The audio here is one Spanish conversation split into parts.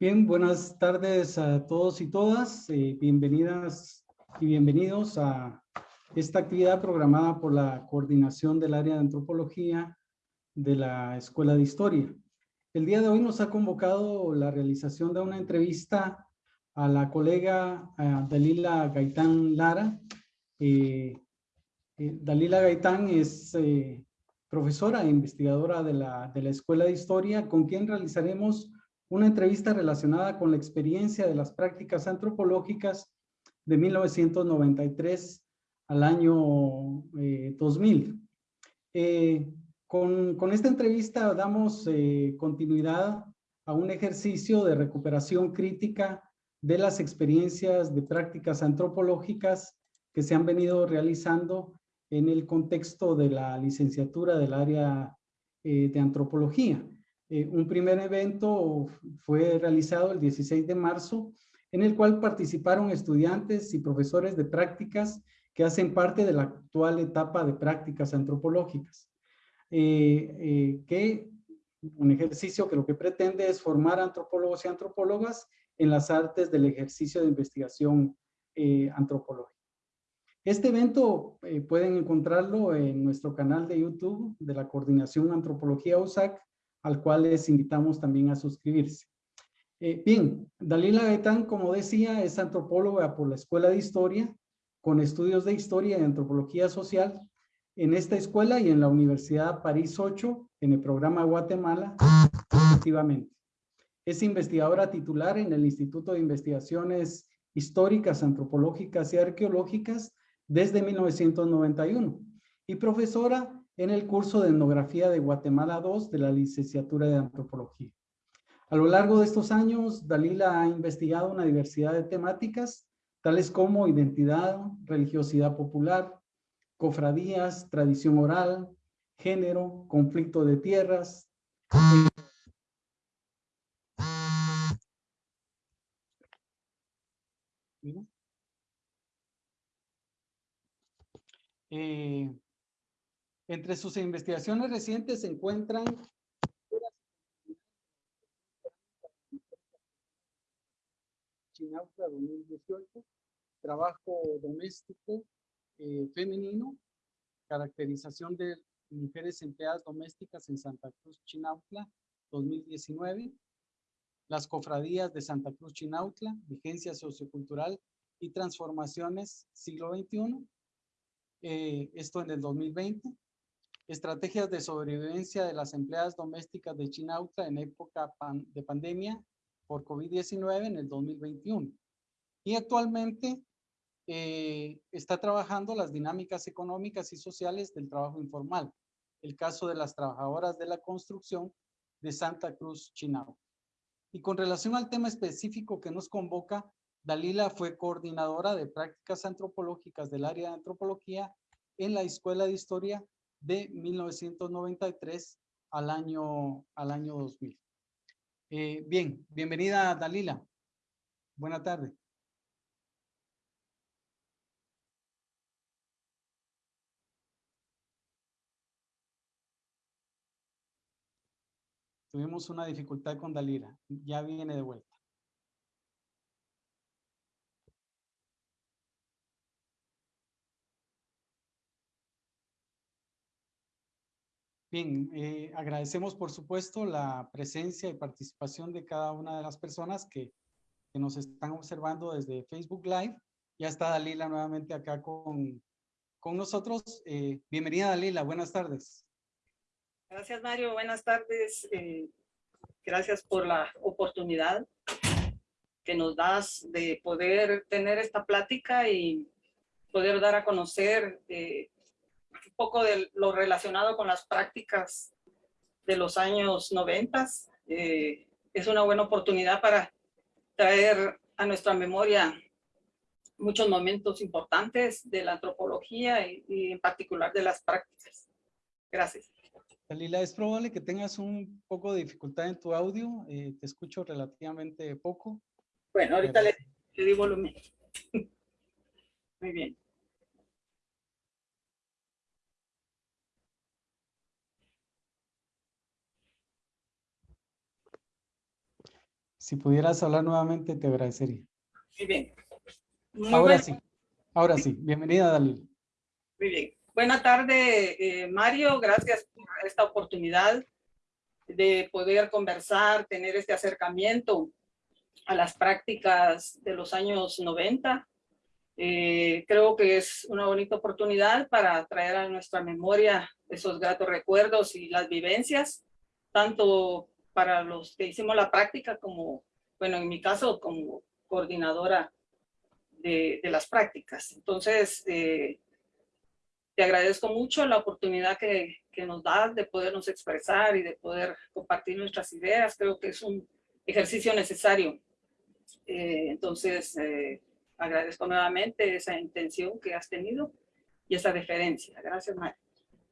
Bien, buenas tardes a todos y todas. Eh, bienvenidas y bienvenidos a esta actividad programada por la Coordinación del Área de Antropología de la Escuela de Historia. El día de hoy nos ha convocado la realización de una entrevista a la colega Dalila Gaitán Lara. Eh, eh, Dalila Gaitán es profesora e investigadora de la Escuela de Historia, con quien realizaremos una entrevista relacionada con la experiencia de las prácticas antropológicas de 1993 al año 2000. Eh, eh, con, con, esta entrevista damos eh, continuidad a un ejercicio de recuperación crítica de las experiencias de prácticas antropológicas que se han venido realizando en el contexto de la licenciatura del área de antropología. Eh, un primer evento fue realizado el 16 de marzo, en el cual participaron estudiantes y profesores de prácticas que hacen parte de la actual etapa de prácticas antropológicas. Eh, eh, que un ejercicio que lo que pretende es formar antropólogos y antropólogas en las artes del ejercicio de investigación antropológica. Este evento pueden encontrarlo en nuestro canal de YouTube de la Coordinación Antropología USAC al cual les invitamos también a suscribirse. Eh, bien, Dalila Gaitán, como decía, es antropóloga por la Escuela de Historia, con estudios de Historia y Antropología Social en esta escuela y en la Universidad París 8, en el programa Guatemala, efectivamente. Es investigadora titular en el Instituto de Investigaciones Históricas, Antropológicas y Arqueológicas desde 1991 y profesora en el curso de etnografía de Guatemala 2 de la licenciatura de antropología. A lo largo de estos años, Dalila ha investigado una diversidad de temáticas, tales como identidad, religiosidad popular, cofradías, tradición oral, género, conflicto de tierras. Eh, entre sus investigaciones recientes se encuentran Chinauta 2018, trabajo doméstico eh, femenino, caracterización de mujeres empleadas domésticas en Santa Cruz Chinautla 2019, las cofradías de Santa Cruz Chinautla, vigencia sociocultural y transformaciones siglo XXI, eh, esto en el 2020, estrategias de sobrevivencia de las empleadas domésticas de Chinauta en época de pandemia por COVID-19 en el 2021. Y actualmente eh, está trabajando las dinámicas económicas y sociales del trabajo informal. El caso de las trabajadoras de la construcción de Santa Cruz, Chinauta. Y con relación al tema específico que nos convoca, Dalila fue coordinadora de prácticas antropológicas del área de antropología en la Escuela de Historia de 1993 al año, al año 2000. Eh, bien, bienvenida Dalila. Buena tarde. Tuvimos una dificultad con Dalila. Ya viene de vuelta. Bien, eh, agradecemos por supuesto la presencia y participación de cada una de las personas que, nos están observando desde Facebook Live. Ya está Dalila nuevamente acá con, con nosotros. Eh, bienvenida Dalila, buenas tardes. Gracias Mario, buenas tardes. Eh, gracias por la oportunidad que nos das de poder tener esta plática y poder dar a conocer poco de lo relacionado con las prácticas de los años 90. Eh, es una buena oportunidad para traer a nuestra memoria muchos momentos importantes de la antropología y, en particular de las prácticas. Gracias. Dalila, es probable que tengas un poco de dificultad en tu audio. Eh, te escucho relativamente poco. Bueno, ahorita le, le di volumen. Muy bien. Si pudieras hablar nuevamente, te agradecería. Muy bien. ahora sí, ahora sí. Bienvenida, Dalil. Muy bien. Buenas tardes, eh, Mario. Gracias por esta oportunidad de poder conversar, tener este acercamiento a las prácticas de los años 90. Eh, creo que es una bonita oportunidad para traer a nuestra memoria esos gratos recuerdos y las vivencias, tanto para los que hicimos la práctica como, bueno, en mi caso, como coordinadora de, de las prácticas. Entonces, eh, te agradezco mucho la oportunidad que, que nos das de podernos expresar y de poder compartir nuestras ideas. Creo que es un ejercicio necesario. Eh, entonces, eh, agradezco nuevamente esa intención que has tenido y esa deferencia. Gracias.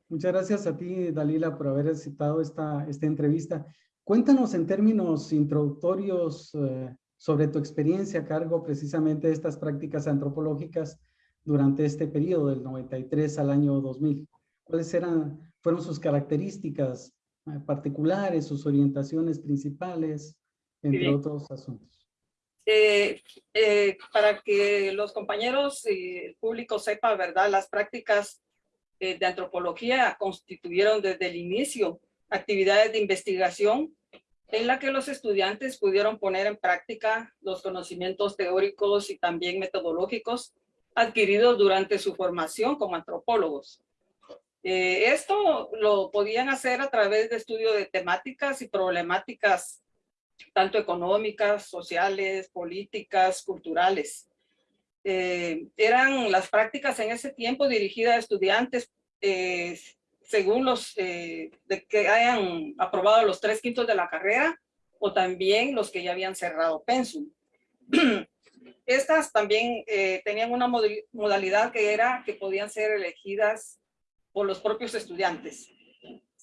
Muchas gracias a ti, Dalila, por haber aceptado esta, esta entrevista. Cuéntanos en términos introductorios eh, sobre tu experiencia a cargo precisamente de estas prácticas antropológicas durante este periodo del 93 al año 2000? ¿Cuáles eran, fueron sus características eh, particulares, sus orientaciones principales, entre otros asuntos? Eh, eh, para que los compañeros y el público sepa, ¿verdad? Las prácticas de antropología constituyeron desde el inicio actividades de investigación en la que los estudiantes pudieron poner en práctica los conocimientos teóricos y también metodológicos adquiridos durante su formación como antropólogos. Eh, esto lo podían hacer a través de estudio de temáticas y problemáticas tanto económicas, sociales, políticas, culturales. Eh, eran las prácticas en ese tiempo dirigidas a estudiantes eh, según los de que hayan aprobado los tres quintos de la carrera o también los que ya habían cerrado pensum. Estas también eh, tenían una modalidad que era que podían ser elegidas por los propios estudiantes.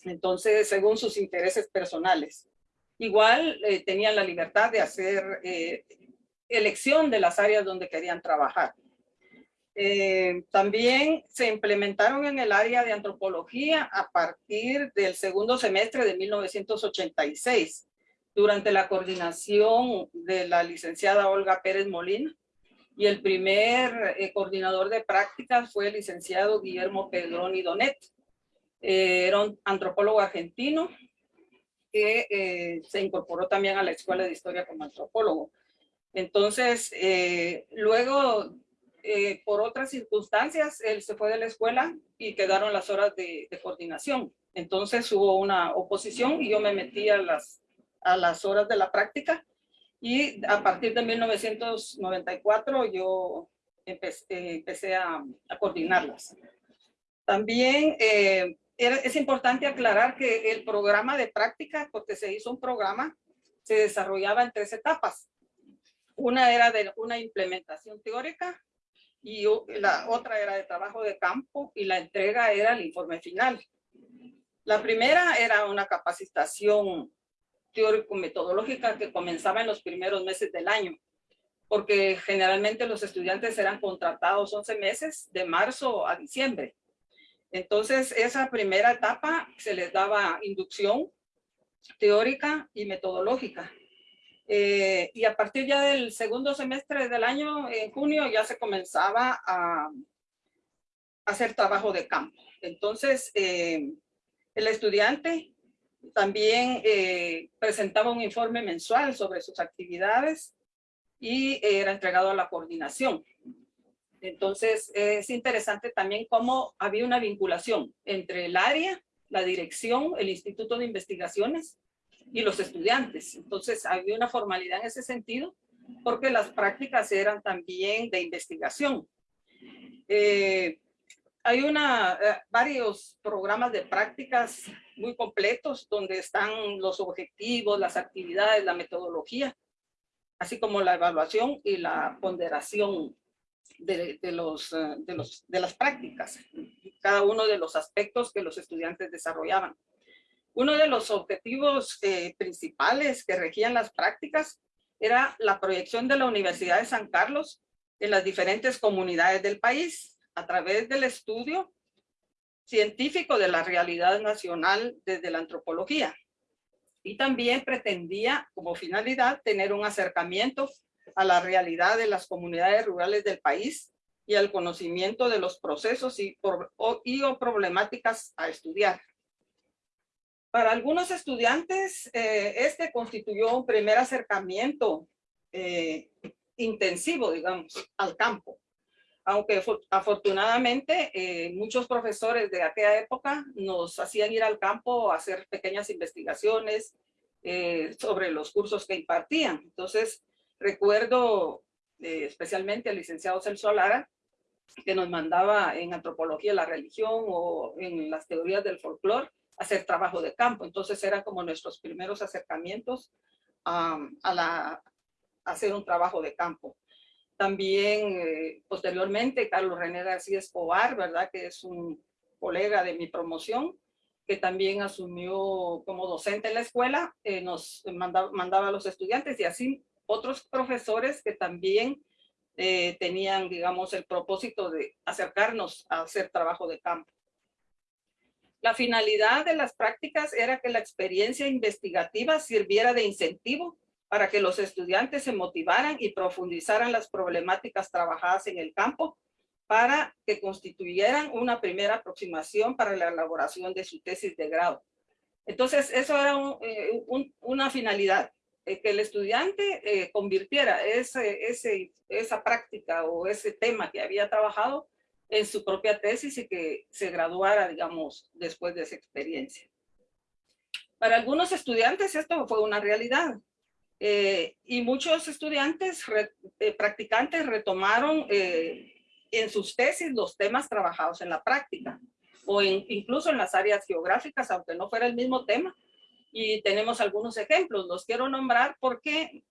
Entonces, según sus intereses personales. Igual eh, tenían la libertad de hacer eh, elección de las áreas donde querían trabajar. También se implementaron en el área de antropología a partir del segundo semestre de 1986 durante la coordinación de la licenciada Olga Pérez Molina y el primer eh, coordinador de prácticas fue el licenciado Guillermo Pedroni Donet. Eh, era un antropólogo argentino que eh, se incorporó también a la Escuela de Historia como antropólogo. Entonces, luego, por otras circunstancias, él se fue de la escuela y quedaron las horas de, de coordinación. Entonces hubo una oposición y yo me metí a las a las horas de la práctica y a partir de 1994 yo empecé, a, coordinarlas. También eh, es importante aclarar que el programa de práctica, porque se hizo un programa, se desarrollaba en tres etapas. Una era de una implementación teórica y la otra era de trabajo de campo y la entrega era el informe final. La primera era una capacitación teórico-metodológica que comenzaba en los primeros meses del año, porque generalmente los estudiantes eran contratados 11 meses, de marzo a diciembre. Entonces, esa primera etapa se les daba inducción teórica y metodológica. Eh, y a partir ya del segundo semestre del año, en junio, ya se comenzaba a, hacer trabajo de campo. Entonces, eh, el estudiante también eh, presentaba un informe mensual sobre sus actividades y era entregado a la coordinación. Entonces, es interesante también cómo había una vinculación entre el área, la dirección, el Instituto de Investigaciones y los estudiantes. Entonces, había una formalidad en ese sentido porque las prácticas eran también de investigación. Eh, hay una, eh, varios programas de prácticas muy completos donde están los objetivos, las actividades, la metodología, así como la evaluación y la ponderación de, los, eh, de, los, de las prácticas, cada uno de los aspectos que los estudiantes desarrollaban. Uno de los objetivos eh, principales que regían las prácticas era la proyección de la Universidad de San Carlos en las diferentes comunidades del país, a través del estudio científico de la realidad nacional desde la antropología. y también pretendía como finalidad tener un acercamiento a la realidad de las comunidades rurales del país y al conocimiento de los procesos y, o, problemáticas a estudiar. Para algunos estudiantes, eh, este constituyó un primer acercamiento eh, intensivo, digamos, al campo. Aunque afortunadamente eh, muchos profesores de aquella época nos hacían ir al campo a hacer pequeñas investigaciones sobre los cursos que impartían. Entonces, recuerdo especialmente al licenciado Celso Lara, que nos mandaba en antropología la religión o en las teorías del folclore, hacer trabajo de campo. Entonces eran como nuestros primeros acercamientos a, la, hacer un trabajo de campo. También eh, posteriormente Carlos René García Escobar, ¿verdad? Que es un colega de mi promoción, que también asumió como docente en la escuela, eh, nos mandaba, mandaba, a los estudiantes y así otros profesores que también eh, tenían, digamos, el propósito de acercarnos a hacer trabajo de campo. La finalidad de las prácticas era que la experiencia investigativa sirviera de incentivo para que los estudiantes se motivaran y profundizaran las problemáticas trabajadas en el campo para que constituyeran una primera aproximación para la elaboración de su tesis de grado. Entonces, eso era eh, una finalidad, eh, que el estudiante eh, convirtiera esa práctica o ese tema que había trabajado en su propia tesis y que se graduara, digamos, después de esa experiencia. Para algunos estudiantes esto fue una realidad eh, y muchos estudiantes eh, practicantes retomaron eh, en sus tesis los temas trabajados en la práctica o incluso en las áreas geográficas, aunque no fuera el mismo tema. Y tenemos algunos ejemplos, los quiero nombrar porque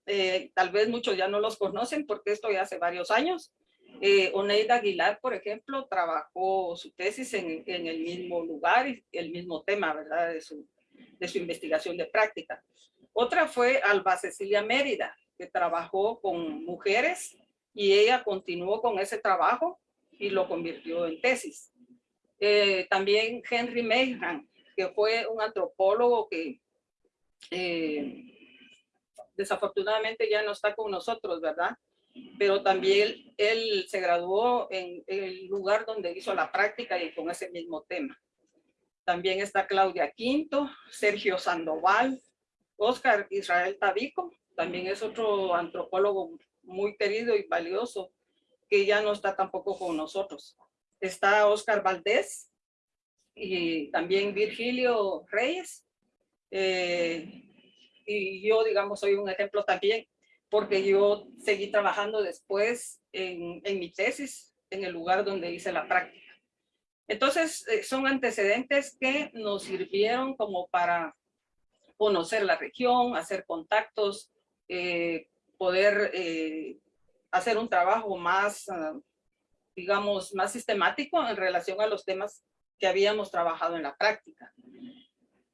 tal vez muchos ya no los conocen porque esto ya hace varios años. Eh, Oneida Aguilar, por ejemplo, trabajó su tesis en, el mismo lugar y el mismo tema, ¿verdad? De su, investigación de práctica. Otra fue Alba Cecilia Mérida, que trabajó con mujeres y ella continuó con ese trabajo y lo convirtió en tesis. Eh, también Henry Mayhan, que fue un antropólogo que eh, desafortunadamente ya no está con nosotros, ¿verdad? Pero también él se graduó en el lugar donde hizo la práctica y con ese mismo tema. También está Claudia Quinto, Sergio Sandoval, Oscar Israel Tabico, también es otro antropólogo muy querido y valioso, que ya no está tampoco con nosotros. Está Oscar Valdés y también Virgilio Reyes. Eh, y yo, digamos, soy un ejemplo también porque yo seguí trabajando después en, mi tesis en el lugar donde hice la práctica. Entonces, eh, son antecedentes que nos sirvieron como para conocer la región, hacer contactos, eh, poder eh, hacer un trabajo más, ah, digamos, más sistemático en relación a los temas que habíamos trabajado en la práctica.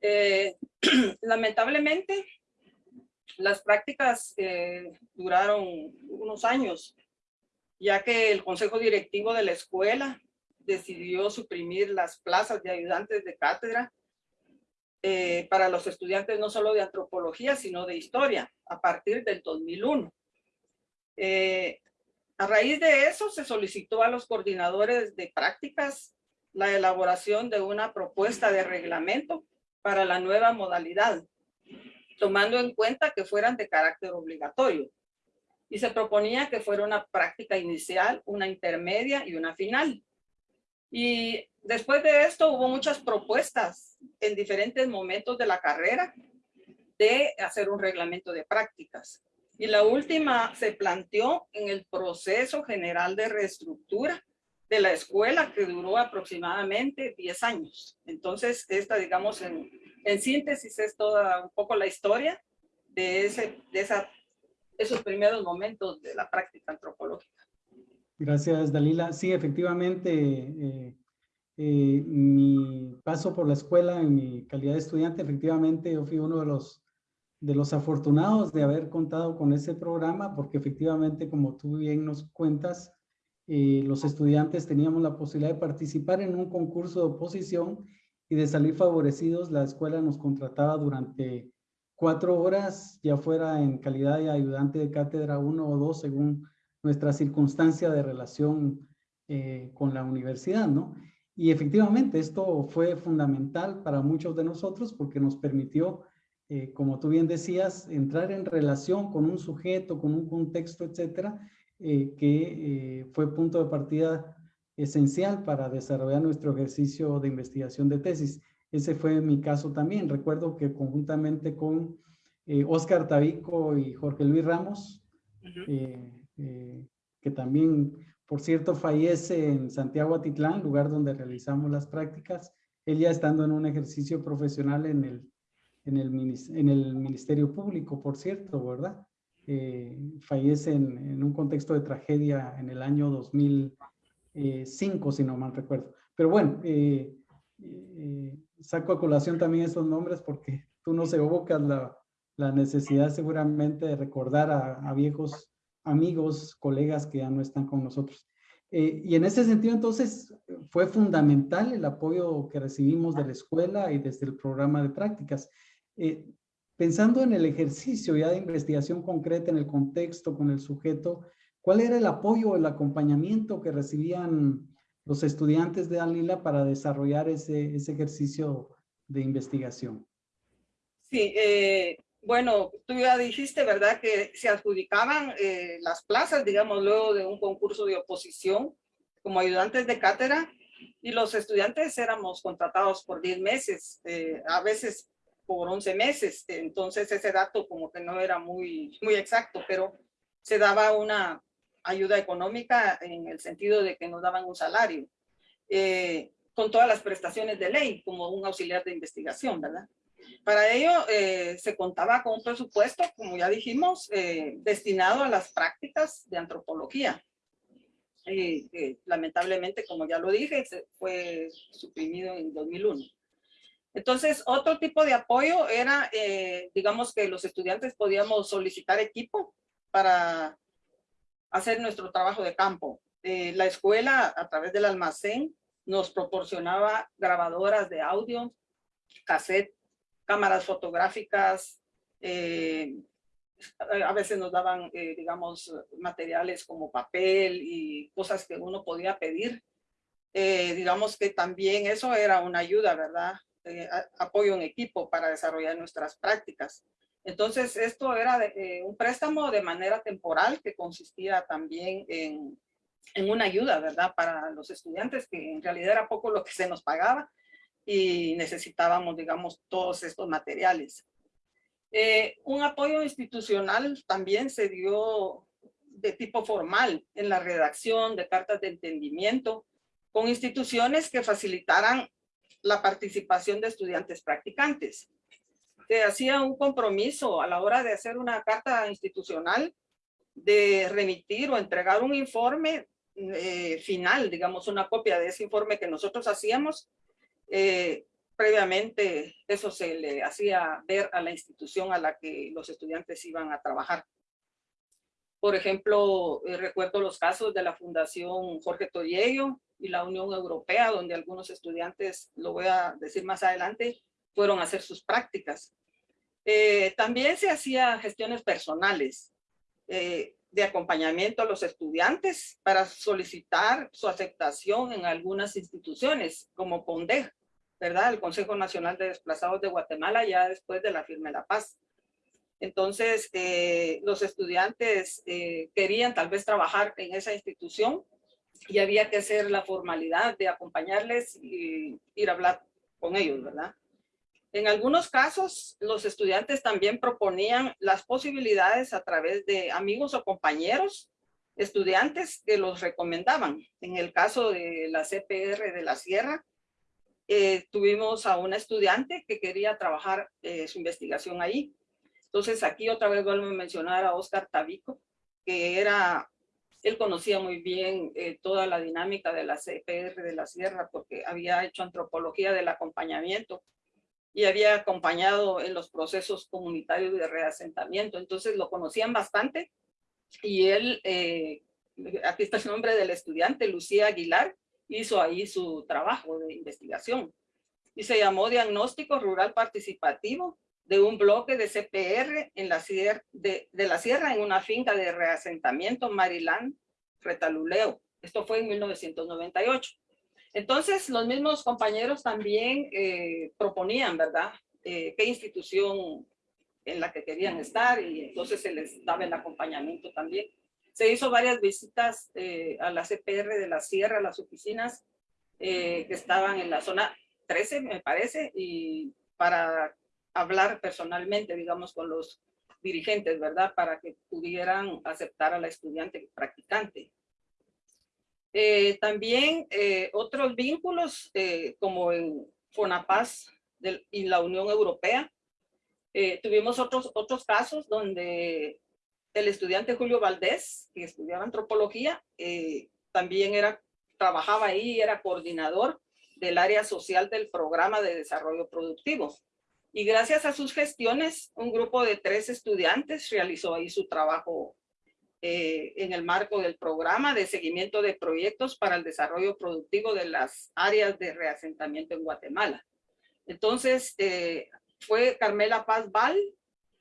lamentablemente, las prácticas eh, duraron unos años, ya que el consejo directivo de la escuela decidió suprimir las plazas de ayudantes de cátedra eh, para los estudiantes no solo de antropología, sino de historia, a partir del 2001. Eh, a raíz de eso, se solicitó a los coordinadores de prácticas la elaboración de una propuesta de reglamento para la nueva modalidad, tomando en cuenta que fueran de carácter obligatorio. Y se proponía que fuera una práctica inicial, una intermedia y una final. Y después de esto hubo muchas propuestas en diferentes momentos de la carrera de hacer un reglamento de prácticas. Y la última se planteó en el proceso general de reestructura de la escuela que duró aproximadamente 10 años. Entonces, esta, digamos, en, en síntesis es toda un poco la historia de, ese, de esa, esos primeros momentos de la práctica antropológica. Gracias, Dalila. Sí, efectivamente, eh, eh, mi paso por la escuela en mi calidad de estudiante, efectivamente yo fui uno de los, de los afortunados de haber contado con ese programa, porque efectivamente, como tú bien nos cuentas, eh, los estudiantes teníamos la posibilidad de participar en un concurso de oposición y de salir favorecidos, la escuela nos contrataba durante cuatro horas, ya fuera en calidad de ayudante de cátedra uno o dos, según nuestra circunstancia de relación eh, con la universidad, ¿no? Y efectivamente esto fue fundamental para muchos de nosotros porque nos permitió, eh, como tú bien decías, entrar en relación con un sujeto, con un contexto, etcétera, eh, que fue punto de partida esencial para desarrollar nuestro ejercicio de investigación de tesis. Ese fue mi caso también. Recuerdo que conjuntamente con Oscar Tabico y Jorge Luis Ramos, eh, que también, por cierto, fallece en Santiago Atitlán, lugar donde realizamos las prácticas, él ya estando en un ejercicio profesional en el, en el, en el Ministerio Público, por cierto, ¿verdad? Eh, fallece en, un contexto de tragedia en el año 2005, si no mal recuerdo. Pero bueno, eh, saco a colación también esos nombres porque tú nos evocas la, la necesidad seguramente de recordar a, viejos amigos, colegas que ya no están con nosotros. Eh, y en ese sentido, entonces, fue fundamental el apoyo que recibimos de la escuela y desde el programa de prácticas. Eh, pensando en el ejercicio ya de investigación concreta, en el contexto, con el sujeto, ¿cuál era el apoyo, el acompañamiento que recibían los estudiantes de Alila para desarrollar ese, ese ejercicio de investigación? Sí, eh, bueno, tú ya dijiste, ¿verdad? Que se adjudicaban eh, las plazas, digamos, luego de un concurso de oposición como ayudantes de cátedra y los estudiantes éramos contratados por 10 meses, eh, a veces por 11 meses. Entonces ese dato como que no era muy, muy exacto, pero se daba una ayuda económica en el sentido de que nos daban un salario. Eh, con todas las prestaciones de ley, como un auxiliar de investigación, ¿verdad? Para ello eh, se contaba con un presupuesto, como ya dijimos, eh, destinado a las prácticas de antropología. Y, lamentablemente, como ya lo dije, se fue suprimido en 2001. Entonces, otro tipo de apoyo era, eh, digamos que los estudiantes podíamos solicitar equipo para hacer nuestro trabajo de campo. la escuela, a través del almacén, nos proporcionaba grabadoras de audio, cassette cámaras fotográficas, eh, a veces nos daban, eh, digamos, materiales como papel y cosas que uno podía pedir. Eh, digamos que también eso era una ayuda, ¿verdad? apoyo en equipo para desarrollar nuestras prácticas. Entonces, esto era un préstamo de manera temporal que consistía también en, en una ayuda, ¿verdad? Para los estudiantes, que en realidad era poco lo que se nos pagaba, y necesitábamos, digamos, todos estos materiales. Eh, un apoyo institucional también se dio de tipo formal en la redacción de cartas de entendimiento con instituciones que facilitaran la participación de estudiantes practicantes. Se hacía un compromiso a la hora de hacer una carta institucional de remitir o entregar un informe eh, final, digamos una copia de ese informe que nosotros hacíamos eh, previamente eso se le hacía ver a la institución a la que los estudiantes iban a trabajar. Por ejemplo, eh, recuerdo los casos de la Fundación Jorge Toriello y la Unión Europea, donde algunos estudiantes, lo voy a decir más adelante, fueron a hacer sus prácticas. Eh, también se hacía gestiones personales de acompañamiento a los estudiantes para solicitar su aceptación en algunas instituciones, como PONDEG, ¿verdad? El Consejo Nacional de Desplazados de Guatemala ya después de la firma de la paz. Entonces, eh, los estudiantes eh, querían tal vez trabajar en esa institución y había que hacer la formalidad de acompañarles y ir a hablar con ellos, ¿verdad? En algunos casos, los estudiantes también proponían las posibilidades a través de amigos o compañeros estudiantes que los recomendaban. En el caso de la CPR de la Sierra, eh, tuvimos a una estudiante que quería trabajar eh, su investigación ahí. Entonces aquí otra vez vuelvo a mencionar a Oscar Tabico, que era, él conocía muy bien eh, toda la dinámica de la CPR de la Sierra porque había hecho antropología del acompañamiento y había acompañado en los procesos comunitarios de reasentamiento. Entonces lo conocían bastante y él, aquí está el nombre del estudiante, Lucía Aguilar, hizo ahí su trabajo de investigación y se llamó Diagnóstico Rural Participativo de un bloque de CPR en la sierra, de, de la sierra en una finca de reasentamiento Maryland, Retaluleo. Esto fue en 1998. Entonces, los mismos compañeros también eh, proponían, ¿verdad? Eh, qué institución en la que querían estar y entonces se les daba el acompañamiento también. Se hizo varias visitas eh, a la CPR de la Sierra, las oficinas que estaban en la zona 13, me parece, y para hablar personalmente, digamos, con los dirigentes, ¿verdad? Para que pudieran aceptar a la estudiante practicante. Eh, también eh, otros vínculos, eh, como en FONAPAS y la Unión Europea. tuvimos otros, otros casos donde el estudiante Julio Valdés, que estudiaba antropología, también era, trabajaba ahí, era coordinador del área social del programa de desarrollo productivo. Y gracias a sus gestiones, un grupo de tres estudiantes realizó ahí su trabajo eh, en el marco del programa de seguimiento de proyectos para el desarrollo productivo de las áreas de reasentamiento en Guatemala. Entonces, eh, fue Carmela Paz Val,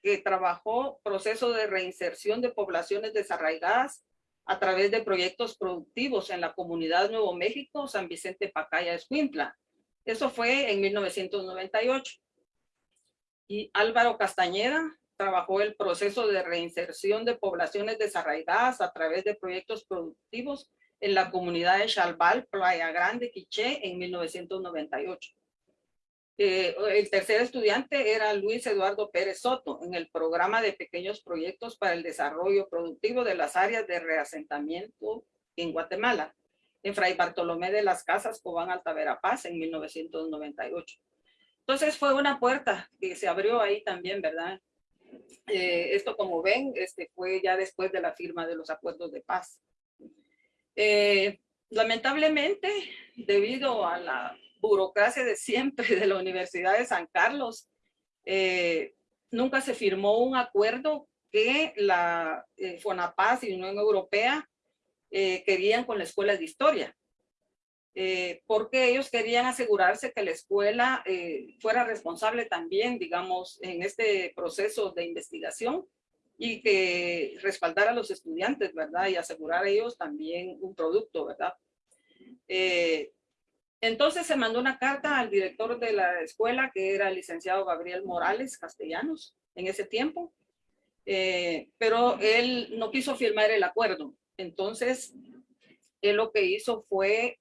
que trabajó proceso de reinserción de poblaciones desarraigadas a través de proyectos productivos en la comunidad Nuevo México, San Vicente Pacaya, Escuintla. Eso fue en 1998. Y Álvaro Castañeda, trabajó el proceso de reinserción de poblaciones desarraigadas a través de proyectos productivos en la comunidad de Chalbal, Playa Grande, Quiché, en 1998. Eh, el tercer estudiante era Luis Eduardo Pérez Soto en el programa de pequeños proyectos para el desarrollo productivo de las áreas de reasentamiento en Guatemala, en Fray Bartolomé de las Casas, Cobán, Alta Verapaz, en 1998. Entonces fue una puerta que se abrió ahí también, ¿verdad? Eh, esto, como ven, este, fue ya después de la firma de los acuerdos de paz. Eh, lamentablemente, debido a la burocracia de siempre de la Universidad de San Carlos, eh, nunca se firmó un acuerdo que la FONAPAS y Unión Europea querían con la Escuela de Historia. Eh, porque ellos querían asegurarse que la escuela eh, fuera responsable también, digamos, en este proceso de investigación y que respaldara a los estudiantes, ¿verdad? Y asegurar a ellos también un producto, ¿verdad? Eh, entonces se mandó una carta al director de la escuela, que era el licenciado Gabriel Morales Castellanos, en ese tiempo, pero él no quiso firmar el acuerdo. Entonces, él lo que hizo fue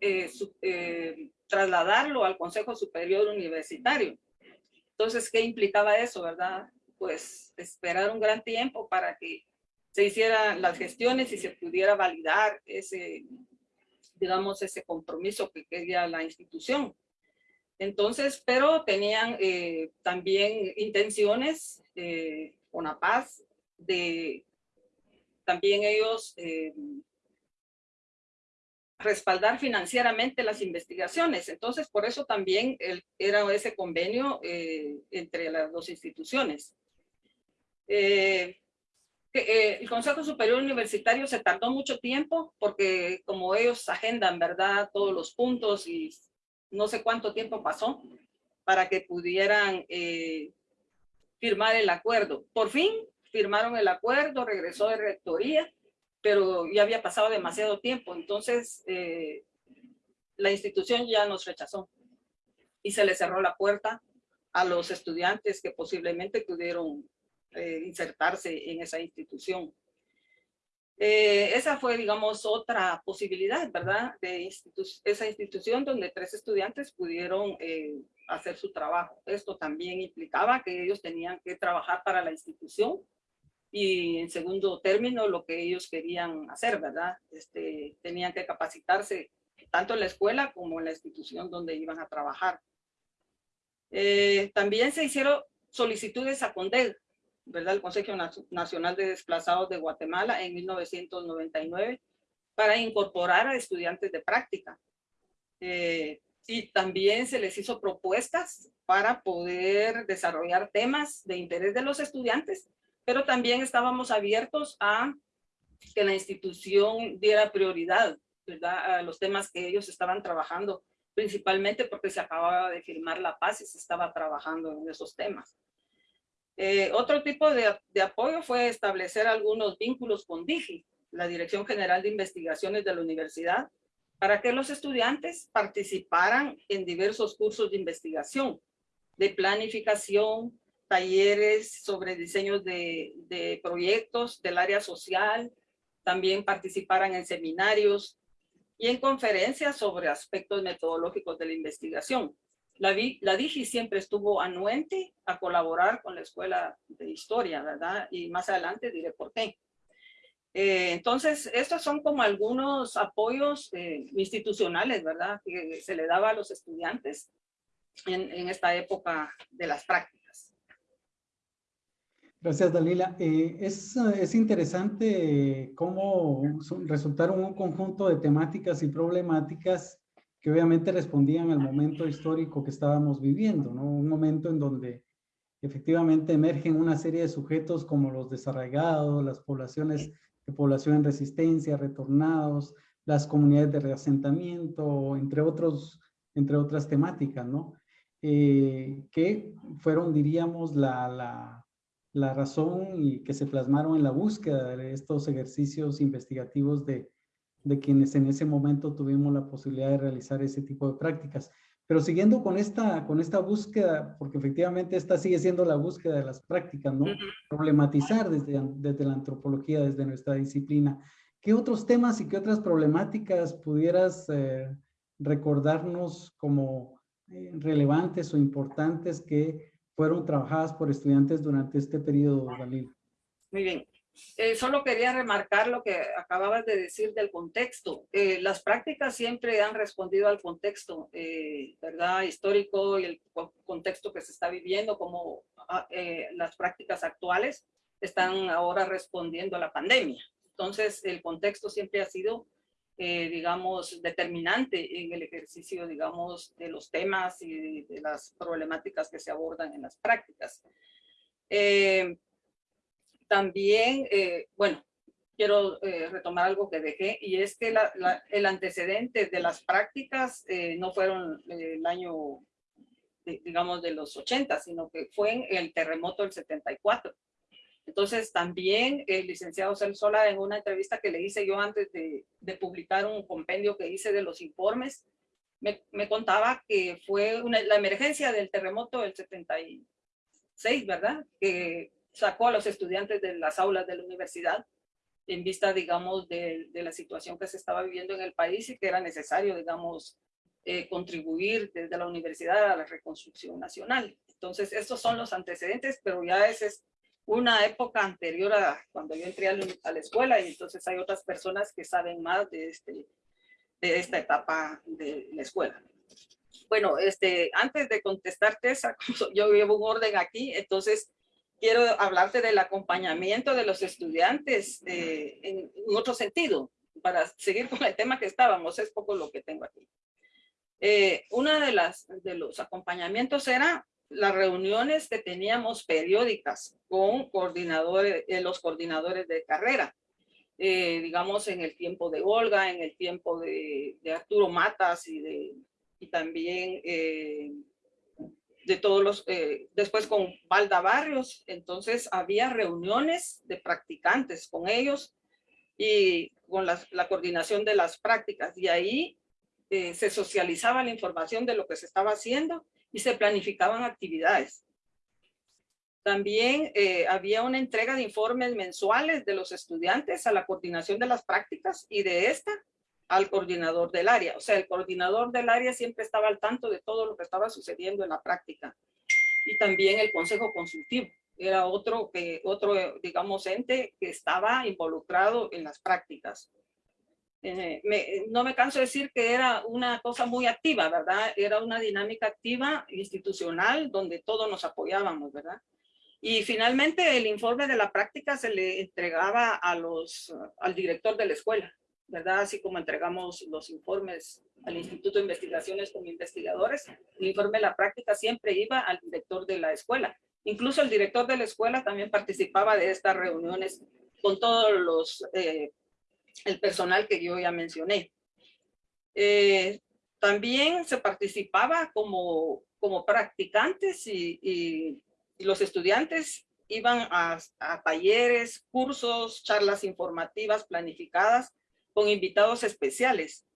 eh, eh, trasladarlo al Consejo Superior Universitario. Entonces, ¿qué implicaba eso, verdad? Pues esperar un gran tiempo para que se hicieran las gestiones y se pudiera validar ese, digamos, ese compromiso que quería la institución. Entonces, pero tenían eh, también intenciones con la paz de también ellos respaldar financieramente las investigaciones. Entonces, por eso también era ese convenio eh, entre las dos instituciones. Eh, eh, el Consejo Superior Universitario se tardó mucho tiempo porque como ellos agendan, ¿verdad? Todos los puntos y no sé cuánto tiempo pasó para que pudieran firmar el acuerdo. Por fin firmaron el acuerdo, regresó de rectoría pero ya había pasado demasiado tiempo, entonces eh, la institución ya nos rechazó y se le cerró la puerta a los estudiantes que posiblemente pudieron eh, insertarse en esa institución. Eh, esa fue, digamos, otra posibilidad, ¿verdad? De esa institución donde tres estudiantes pudieron hacer su trabajo. Esto también implicaba que ellos tenían que trabajar para la institución y en segundo término lo que ellos querían hacer, ¿verdad? Este, tenían que capacitarse tanto en la escuela como en la institución donde iban a trabajar. Eh, también se hicieron solicitudes a CONDEG, ¿verdad? El Consejo Nacional de Desplazados de Guatemala en 1999 para incorporar a estudiantes de práctica. Eh, y también se les hizo propuestas para poder desarrollar temas de interés de los estudiantes pero también estábamos abiertos a que la institución diera prioridad ¿verdad? a los temas que ellos estaban trabajando, principalmente porque se acababa de firmar la paz y se estaba trabajando en esos temas. Eh, otro tipo de, de, apoyo fue establecer algunos vínculos con DIGI, la Dirección General de Investigaciones de la Universidad, para que los estudiantes participaran en diversos cursos de investigación, de planificación, talleres sobre diseños de, de proyectos del área social, también participaran en seminarios y en conferencias sobre aspectos metodológicos de la investigación. La, la DIGI siempre estuvo anuente a colaborar con la Escuela de Historia, ¿verdad? Y más adelante diré por qué. Eh, entonces, estos son como algunos apoyos eh, institucionales, ¿verdad? Que se le daba a los estudiantes en, en esta época de las prácticas. Gracias, Dalila. Eh, es, es, interesante cómo resultaron un conjunto de temáticas y problemáticas que obviamente respondían al momento histórico que estábamos viviendo, ¿no? Un momento en donde efectivamente emergen una serie de sujetos como los desarraigados, las poblaciones de población en resistencia, retornados, las comunidades de reasentamiento, entre, otros, entre otras temáticas, ¿no? Eh, que fueron, diríamos, la, la, la razón y que se plasmaron en la búsqueda de estos ejercicios investigativos de, de quienes en ese momento tuvimos la posibilidad de realizar ese tipo de prácticas. Pero siguiendo con esta, con esta búsqueda, porque efectivamente esta sigue siendo la búsqueda de las prácticas, ¿no? Problematizar desde, desde la antropología, desde nuestra disciplina. ¿Qué otros temas y qué otras problemáticas pudieras eh, recordarnos como eh, relevantes o importantes que fueron trabajadas por estudiantes durante este periodo, Dalil? Muy bien. Eh, solo quería remarcar lo que acababas de decir del contexto. Eh, las prácticas siempre han respondido al contexto, eh, ¿verdad? Histórico y el contexto que se está viviendo, como ah, las prácticas actuales están ahora respondiendo a la pandemia. Entonces, el contexto siempre ha sido, digamos, determinante en el ejercicio, digamos, de los temas y de, las problemáticas que se abordan en las prácticas. También, eh, bueno, quiero eh, retomar algo que dejé y es que el antecedente de las prácticas eh, no fueron el año, digamos, de los 80, sino que fue en el terremoto del 74. Entonces también el licenciado Sola en una entrevista que le hice yo antes de, publicar un compendio que hice de los informes, me, contaba que fue la emergencia del terremoto del 76, ¿verdad? Que sacó a los estudiantes de las aulas de la universidad en vista, digamos, de, la situación que se estaba viviendo en el país y que era necesario, digamos, eh, contribuir desde la universidad a la reconstrucción nacional. Entonces, estos son los antecedentes, pero ya esa es una época anterior a cuando yo entré a la, escuela y entonces hay otras personas que saben más de, este, de esta etapa de la escuela. Bueno, este, antes de contestarte esa, yo llevo un orden aquí, entonces quiero hablarte del acompañamiento de los estudiantes eh, en, otro sentido, para seguir con el tema que estábamos, es poco lo que tengo aquí. Eh, una de las de los acompañamientos era las reuniones que teníamos periódicas con coordinadores, eh, los coordinadores de carrera. digamos en el tiempo de Olga, en el tiempo de, Arturo Matas y, de, y también de todos los, eh, después con Valda Barrios, entonces había reuniones de practicantes con ellos y con la, coordinación de las prácticas y ahí eh, se socializaba la información de lo que se estaba haciendo y se planificaban actividades. También eh, había una entrega de informes mensuales de los estudiantes a la coordinación de las prácticas y de esta al coordinador del área. O sea, el coordinador del área siempre estaba al tanto de todo lo que estaba sucediendo en la práctica. Y también el consejo consultivo era otro, que, otro digamos, ente que estaba involucrado en las prácticas. Eh, no me canso de decir que era una cosa muy activa, ¿verdad? Era una dinámica activa institucional donde todos nos apoyábamos, ¿verdad? Y finalmente el informe de la práctica se le entregaba al director de la escuela. ¿verdad? Así como entregamos los informes al Instituto de Investigaciones como investigadores, el informe de la práctica siempre iba al director de la escuela. Incluso el director de la escuela también participaba de estas reuniones con todos los, eh, el personal que yo ya mencioné. Eh, también se participaba como, como practicantes y, los estudiantes iban a, a, talleres, cursos, charlas informativas planificadas con invitados especiales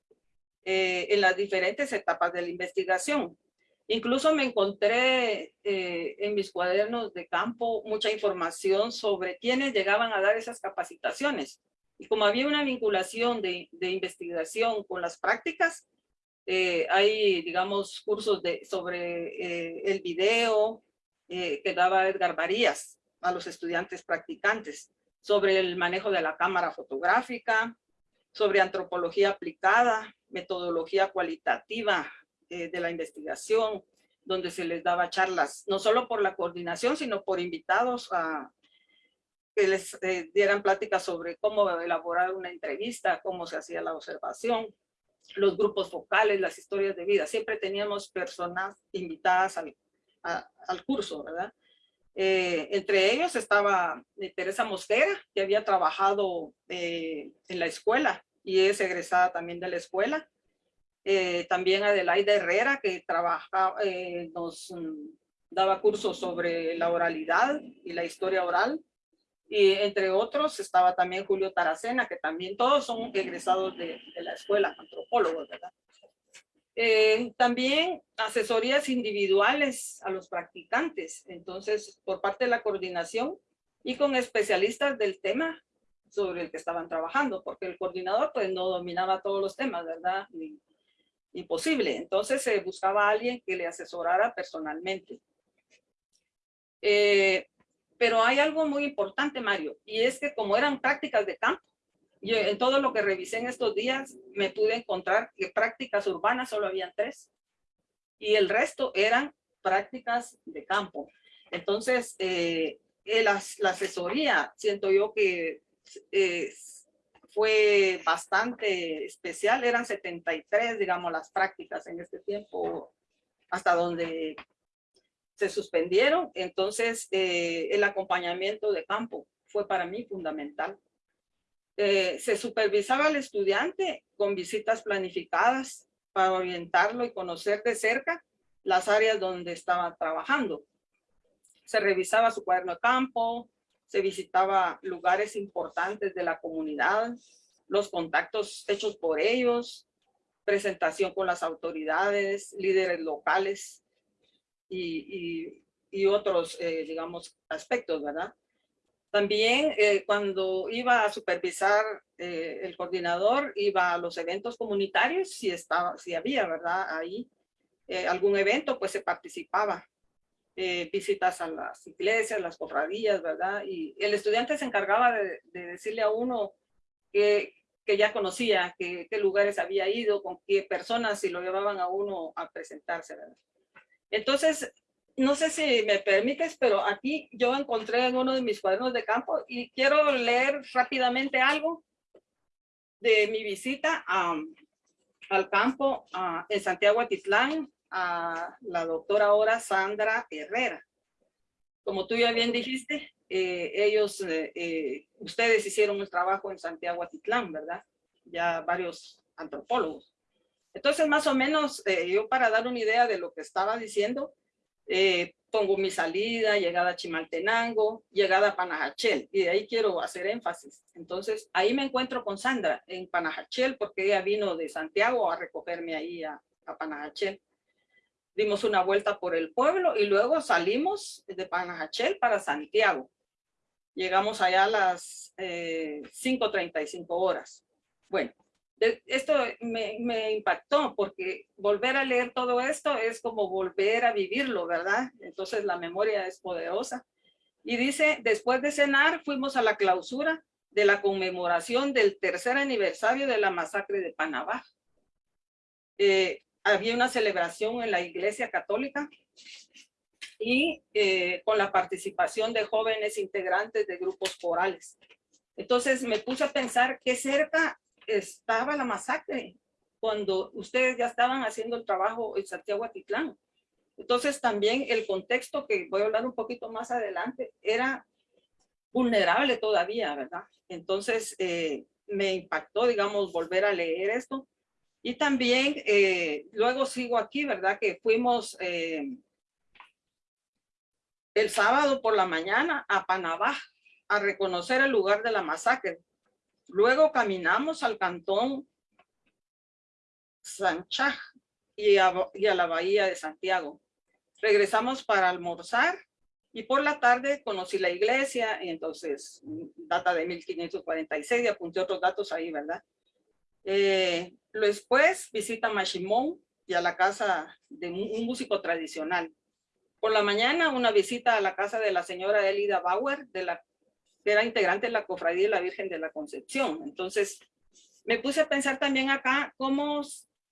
eh, en las diferentes etapas de la investigación. Incluso me encontré eh, en mis cuadernos de campo mucha información sobre quiénes llegaban a dar esas capacitaciones. Y como había una vinculación de, de investigación con las prácticas, eh, hay, digamos, cursos de, sobre eh, el video eh, que daba Edgar Varías a los estudiantes practicantes, sobre el manejo de la cámara fotográfica, sobre antropología aplicada, metodología cualitativa eh, de la investigación, donde se les daba charlas, no solo por la coordinación, sino por invitados a que les eh, dieran pláticas sobre cómo elaborar una entrevista, cómo se hacía la observación, los grupos focales, las historias de vida. Siempre teníamos personas invitadas al, al curso, ¿verdad? Eh, entre ellos estaba Teresa Mosquera, que había trabajado en la escuela y es egresada también de la escuela. Eh, también Adelaida Herrera, que trabaja, eh, nos mm, daba cursos sobre la oralidad y la historia oral. Y entre otros estaba también Julio Taracena, que también todos son egresados de, la escuela, antropólogos, ¿verdad? Eh, también asesorías individuales a los practicantes, entonces por parte de la coordinación y con especialistas del tema sobre el que estaban trabajando, porque el coordinador pues no dominaba todos los temas, ¿verdad? imposible. Entonces se buscaba a alguien que le asesorara personalmente. Eh, pero hay algo muy importante, Mario, y es que como eran prácticas de campo, yo en todo lo que revisé en estos días me pude encontrar que prácticas urbanas solo habían tres y el resto eran prácticas de campo. Entonces, eh, la, la, asesoría, siento yo que eh, fue bastante especial, eran 73, digamos, las prácticas en este tiempo, hasta donde se suspendieron. Entonces, eh, el acompañamiento de campo fue para mí fundamental. Eh, se supervisaba al estudiante con visitas planificadas para orientarlo y conocer de cerca las áreas donde estaba trabajando. Se revisaba su cuaderno de campo, se visitaba lugares importantes de la comunidad, los contactos hechos por ellos, presentación con las autoridades, líderes locales y, y, otros, eh, digamos, aspectos, ¿verdad? También eh, cuando iba a supervisar eh, el coordinador, iba a los eventos comunitarios, si, estaba, si había, ¿verdad? Ahí algún evento, pues se participaba. Visitas a las iglesias, las cofradías, ¿verdad? Y el estudiante se encargaba de, decirle a uno que, que ya conocía, qué lugares había ido, con qué personas, si lo llevaban a uno a presentarse, ¿verdad? Entonces, no sé si me permites, pero aquí yo encontré en uno de mis cuadernos de campo y quiero leer rápidamente algo de mi visita a, al campo en Santiago Atitlán a la doctora ahora Sandra Herrera. Como tú ya bien dijiste, eh, ellos, eh, eh, ustedes hicieron un trabajo en Santiago Atitlán, ¿verdad? Ya varios antropólogos. Entonces, más o menos, yo para dar una idea de lo que estaba diciendo, pongo mi salida, llegada a Chimaltenango, llegada a Panajachel, y de ahí quiero hacer énfasis. Entonces, ahí me encuentro con Sandra en Panajachel, porque ella vino de Santiago a recogerme ahí a, a Panajachel dimos una vuelta por el pueblo y luego salimos de Panajachel para Santiago. Llegamos allá a las eh, 5.35 horas. Bueno, esto me, me, impactó porque volver a leer todo esto es como volver a vivirlo, ¿verdad? Entonces la memoria es poderosa. Y dice, después de cenar fuimos a la clausura de la conmemoración del tercer aniversario de la masacre de Panabá. Eh, había una celebración en la iglesia católica y eh, con la participación de jóvenes integrantes de grupos corales. Entonces me puse a pensar qué cerca estaba la masacre cuando ustedes ya estaban haciendo el trabajo en Santiago Atitlán. Entonces también el contexto que voy a hablar un poquito más adelante era vulnerable todavía, ¿verdad? Entonces eh, me impactó, digamos, volver a leer esto Y también, eh, luego sigo aquí, ¿verdad? Que fuimos eh, el sábado por la mañana a Panabá a reconocer el lugar de la masacre. Luego caminamos al cantón Sanchaj y a, la bahía de Santiago. Regresamos para almorzar y por la tarde conocí la iglesia y entonces data de 1546 y apunté otros datos ahí, ¿verdad? Eh, después visita Mashimón y a la casa de un músico tradicional. Por la mañana una visita a la casa de la señora Elida Bauer, de la, era integrante de la Cofradía de la Virgen de la Concepción. Entonces me puse a pensar también acá cómo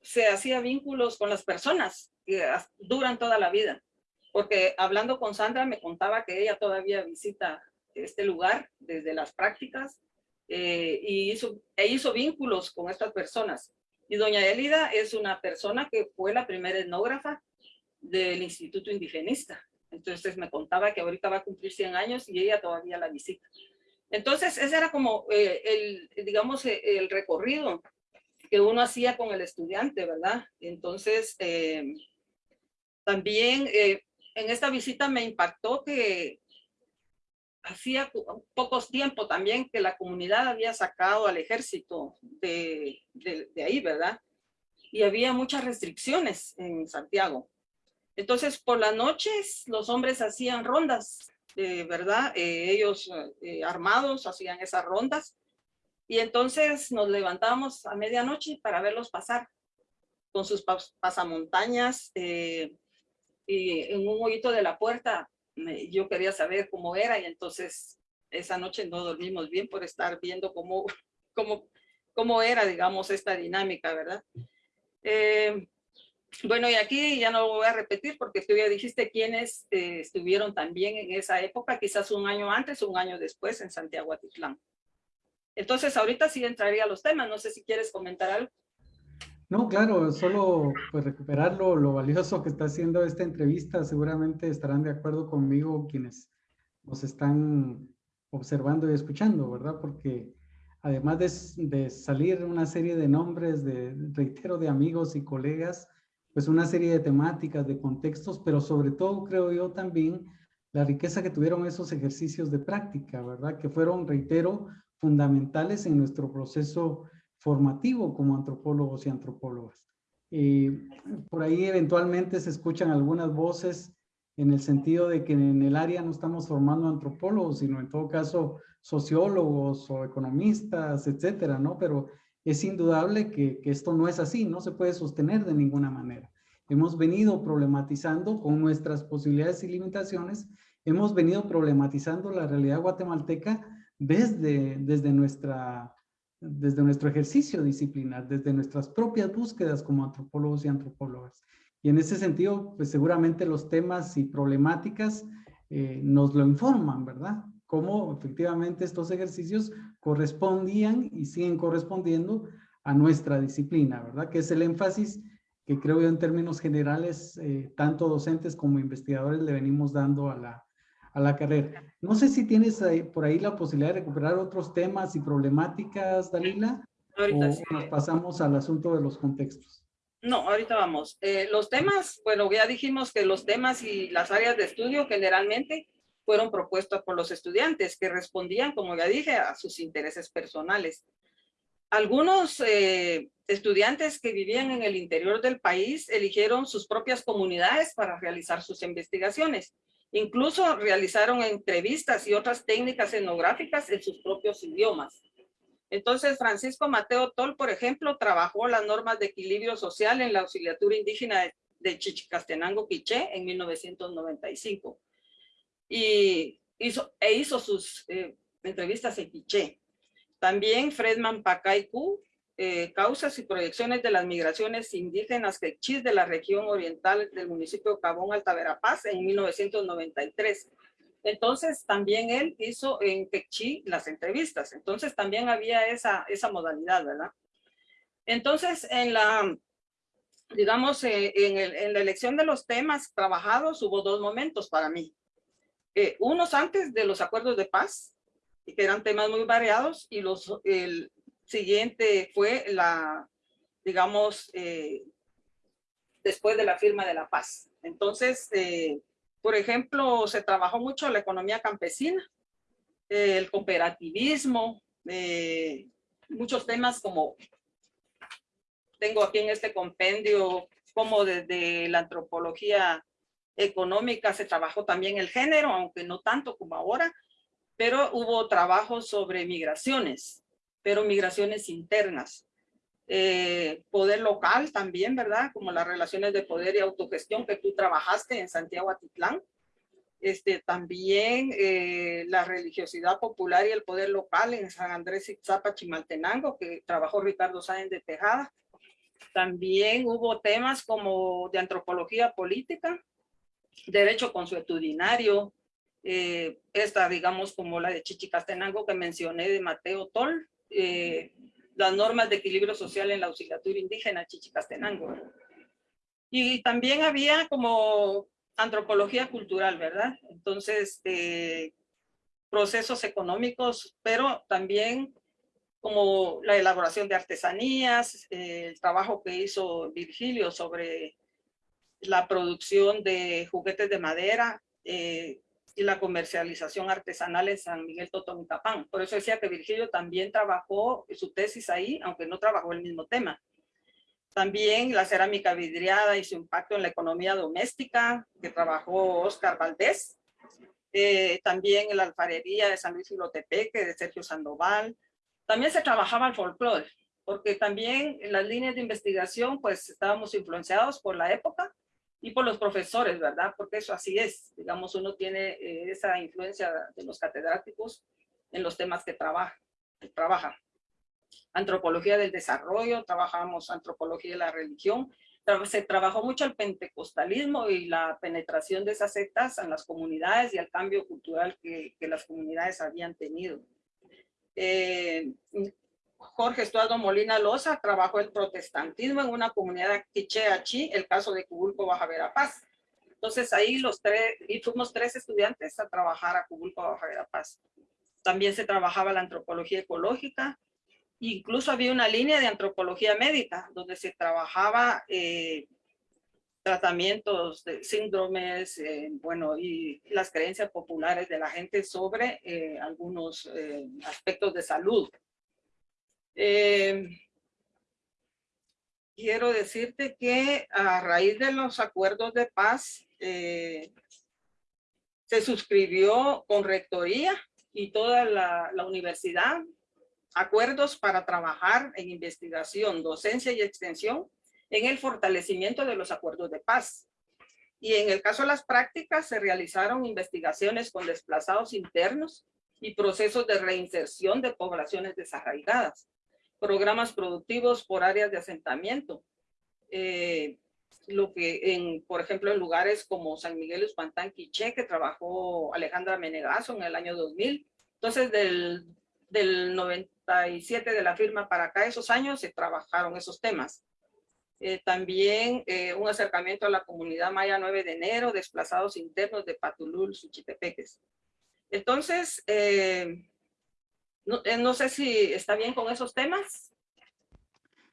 se hacía vínculos con las personas que duran toda la vida. Porque hablando con Sandra me contaba que ella todavía visita este lugar desde las prácticas eh, y hizo, e hizo vínculos con estas personas. Y doña Elida es una persona que fue la primera etnógrafa del Instituto Indigenista. Entonces me contaba que ahorita va a cumplir 100 años y ella todavía la visita. Entonces ese era como eh, el, digamos, eh, el recorrido que uno hacía con el estudiante, ¿verdad? Entonces, también en esta visita me impactó que hacía pocos tiempo también que la comunidad había sacado al ejército de, ahí, ¿verdad? Y había muchas restricciones en Santiago. Entonces, por las noches, los hombres hacían rondas, eh, ¿verdad? Eh, ellos eh, armados hacían esas rondas. Y entonces nos levantamos a medianoche para verlos pasar con sus pasamontañas y en un hoyito de la puerta yo quería saber cómo era y entonces esa noche no dormimos bien por estar viendo cómo, cómo, cómo era, digamos, esta dinámica, ¿verdad? Eh, bueno, y aquí ya no lo voy a repetir porque tú ya dijiste quiénes eh, estuvieron también en esa época, quizás un año antes o un año después en Santiago Atitlán. Entonces, ahorita sí entraría a los temas. No sé si quieres comentar algo. No, claro, solo pues recuperar lo, valioso que está haciendo esta entrevista. Seguramente estarán de acuerdo conmigo quienes nos están observando y escuchando, ¿verdad? Porque además de, de, salir una serie de nombres, de reitero, de amigos y colegas, pues una serie de temáticas, de contextos, pero sobre todo creo yo también la riqueza que tuvieron esos ejercicios de práctica, ¿verdad? Que fueron, reitero, fundamentales en nuestro proceso formativo como antropólogos y antropólogas. por ahí eventualmente se escuchan algunas voces en el sentido de que en el área no estamos formando antropólogos, sino en todo caso sociólogos o economistas, etcétera, ¿no? Pero es indudable que, que esto no es así, no se puede sostener de ninguna manera. Hemos venido problematizando con nuestras posibilidades y limitaciones, hemos venido problematizando la realidad guatemalteca desde, desde nuestra desde nuestro ejercicio disciplinar, desde nuestras propias búsquedas como antropólogos y antropólogas. Y en ese sentido, pues seguramente los temas y problemáticas eh, nos lo informan, ¿verdad? Cómo efectivamente estos ejercicios correspondían y siguen correspondiendo a nuestra disciplina, ¿verdad? Que es el énfasis que creo yo en términos generales, eh, tanto docentes como investigadores le venimos dando a la, a la carrera. No sé si tienes por ahí la posibilidad de recuperar otros temas y problemáticas, Dalila, ahorita o nos pasamos al asunto de los contextos. No, ahorita vamos. Eh, los temas, bueno, ya dijimos que los temas y las áreas de estudio generalmente fueron propuestos por los estudiantes que respondían, como ya dije, a sus intereses personales. Algunos eh, estudiantes que vivían en el interior del país eligieron sus propias comunidades para realizar sus investigaciones. Incluso realizaron entrevistas y otras técnicas etnográficas en sus propios idiomas. Entonces, Francisco Mateo Tol, por ejemplo, trabajó las normas de equilibrio social en la auxiliatura indígena de Chichicastenango, Quiché, en 1995. Y hizo, e hizo sus eh, entrevistas en Quiché. También Fredman Pacaycu eh, causas y proyecciones de las migraciones indígenas quechís de la región oriental del municipio Cabón, Alta Verapaz, en 1993. Entonces, también él hizo en quechí las entrevistas. Entonces, también había esa, esa modalidad, ¿verdad? Entonces, en la, digamos, eh, en, la elección de los temas trabajados, hubo dos momentos para mí. Eh, unos antes de los acuerdos de paz, que eran temas muy variados, y los, el, siguiente fue la, digamos, eh, después de la firma de la paz. Entonces, eh, por ejemplo, se trabajó mucho la economía campesina, el cooperativismo, muchos temas como tengo aquí en este compendio, como desde la antropología económica se trabajó también el género, aunque no tanto como ahora, pero hubo trabajo sobre migraciones, pero migraciones internas. Eh, poder local también, ¿verdad? Como las relaciones de poder y autogestión que tú trabajaste en Santiago Atitlán. Este, también eh, la religiosidad popular y el poder local en San Andrés Itzapa, Chimaltenango, que trabajó Ricardo Sáenz de Tejada. También hubo temas como de antropología política, derecho consuetudinario, eh, esta digamos como la de Chichicastenango que mencioné de Mateo Tol, eh, las normas de equilibrio social en la auxiliatura indígena Chichicastenango. Y también había como antropología cultural, ¿verdad? Entonces, eh, procesos económicos, pero también como la elaboración de artesanías, eh, el trabajo que hizo Virgilio sobre la producción de juguetes de madera eh, y la comercialización artesanal en San Miguel Totonicapán. Por eso decía que Virgilio también trabajó su tesis ahí, aunque no trabajó el mismo tema. También la cerámica vidriada y su impacto en la economía doméstica, que trabajó Oscar Valdés. Eh, también la alfarería de San Luis Filotepeque, de Sergio Sandoval. También se trabajaba el folclore, porque también en las líneas de investigación, pues estábamos influenciados por la época y por los profesores, ¿verdad? Porque eso así es. Digamos, uno tiene eh, esa influencia de los catedráticos en los temas que trabaja. Que trabaja antropología del desarrollo, trabajamos antropología de la religión, se trabajó mucho el pentecostalismo y la penetración de esas sectas en las comunidades y el cambio cultural que, que las comunidades habían tenido. Eh, Jorge Estuardo Molina Loza trabajó el protestantismo en una comunidad quicheachi, el caso de Cubulco, Baja Verapaz. Entonces ahí los tres, y fuimos tres estudiantes a trabajar a Cubulco, Baja Verapaz. También se trabajaba la antropología ecológica, Incluso había una línea de antropología médica donde se trabajaba eh, tratamientos de síndromes, eh, bueno, y las creencias populares de la gente sobre eh, algunos aspectos de salud. Quiero decirte que a raíz de los acuerdos de paz se suscribió con rectoría y toda la, la universidad acuerdos para trabajar en investigación, docencia y extensión en el fortalecimiento de los acuerdos de paz. Y en el caso de las prácticas se realizaron investigaciones con desplazados internos y procesos de reinserción de poblaciones desarraigadas, programas productivos por áreas de asentamiento, eh, lo que en, por ejemplo, en lugares como San Miguel Espantán, Quiché, que trabajó Alejandra Menegazo en el año 2000. Entonces, del, del 90, de la firma para acá, esos años se trabajaron esos temas. Eh, también eh, un acercamiento a la comunidad maya 9 de enero, desplazados internos de Patulul, Suchitepeques. Entonces, eh, no, sé si está bien con esos temas.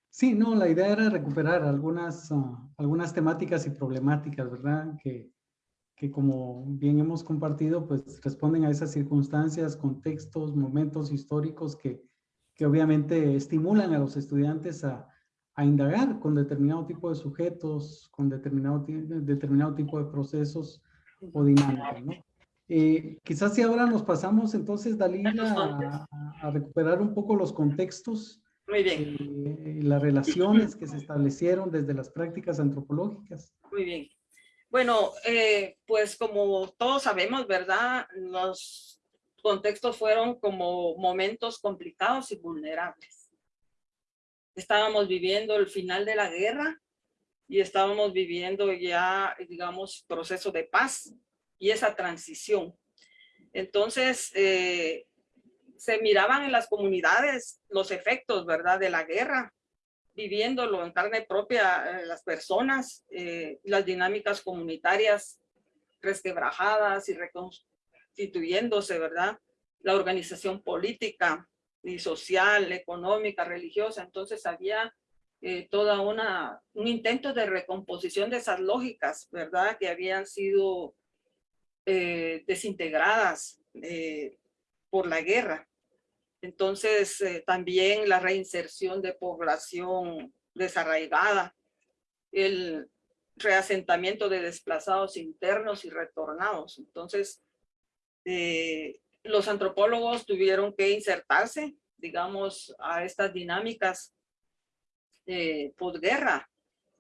Sí, no, la idea era recuperar algunas, ah, algunas temáticas y problemáticas, ¿verdad? Que, que como bien hemos compartido, pues responden a esas circunstancias, contextos, momentos históricos que, que obviamente estimulan a los estudiantes a, a indagar con determinado tipo de sujetos, con determinado, determinado tipo de procesos o dinámicas, ¿no? Eh, quizás si ahora nos pasamos entonces, Dalila, a, recuperar un poco los contextos, Muy bien. Eh, las relaciones que se establecieron desde las prácticas antropológicas. Muy bien. Bueno, eh, pues como todos sabemos, ¿verdad? Los contextos fueron como momentos complicados y vulnerables. Estábamos viviendo el final de la guerra y estábamos viviendo ya, digamos, proceso de paz y esa transición. Entonces, eh, se miraban en las comunidades los efectos, ¿verdad?, de la guerra, viviéndolo en carne propia eh, las personas, eh, las dinámicas comunitarias resquebrajadas y reconstruidas constituyéndose, ¿verdad? La organización política y social, económica, religiosa. Entonces había toda una, un intento de recomposición de esas lógicas, ¿verdad? Que habían sido eh, desintegradas eh, por la guerra. Entonces, también la reinserción de población desarraigada, el reasentamiento de desplazados internos y retornados. Entonces, los antropólogos tuvieron que insertarse, digamos, a estas dinámicas eh, posguerra.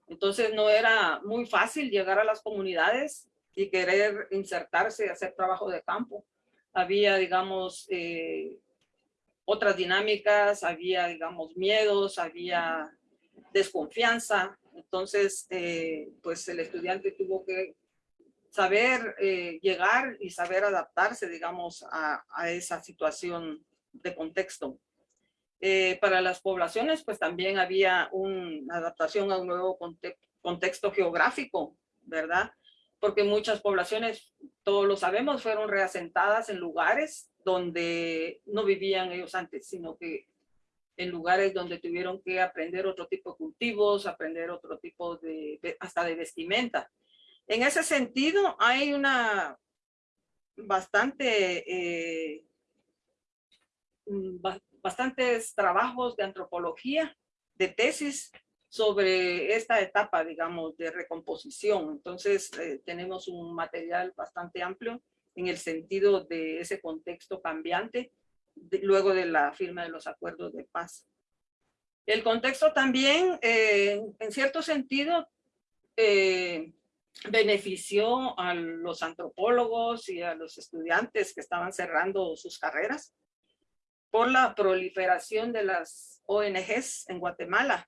Entonces no era muy fácil llegar a las comunidades y querer insertarse, hacer trabajo de campo. Había, digamos, eh, otras dinámicas, había, digamos, miedos, había desconfianza. Entonces, eh, pues el estudiante tuvo que saber eh, llegar y saber adaptarse, digamos, a, esa situación de contexto. Eh, para las poblaciones, pues también había una adaptación a un nuevo contexto geográfico, ¿verdad? Porque muchas poblaciones, todos lo sabemos, fueron reasentadas en lugares donde no vivían ellos antes, sino que en lugares donde tuvieron que aprender otro tipo de cultivos, aprender otro tipo de, hasta de vestimenta. En ese sentido, hay una bastante, eh, mm, bastantes trabajos de antropología, de tesis sobre esta etapa, digamos, de recomposición. Entonces, eh, tenemos un material bastante amplio en el sentido de ese contexto cambiante luego de la firma de los acuerdos de paz. El contexto también, eh, en cierto sentido, benefició a los antropólogos y a los estudiantes que estaban cerrando sus carreras por la proliferación de las ONGs en Guatemala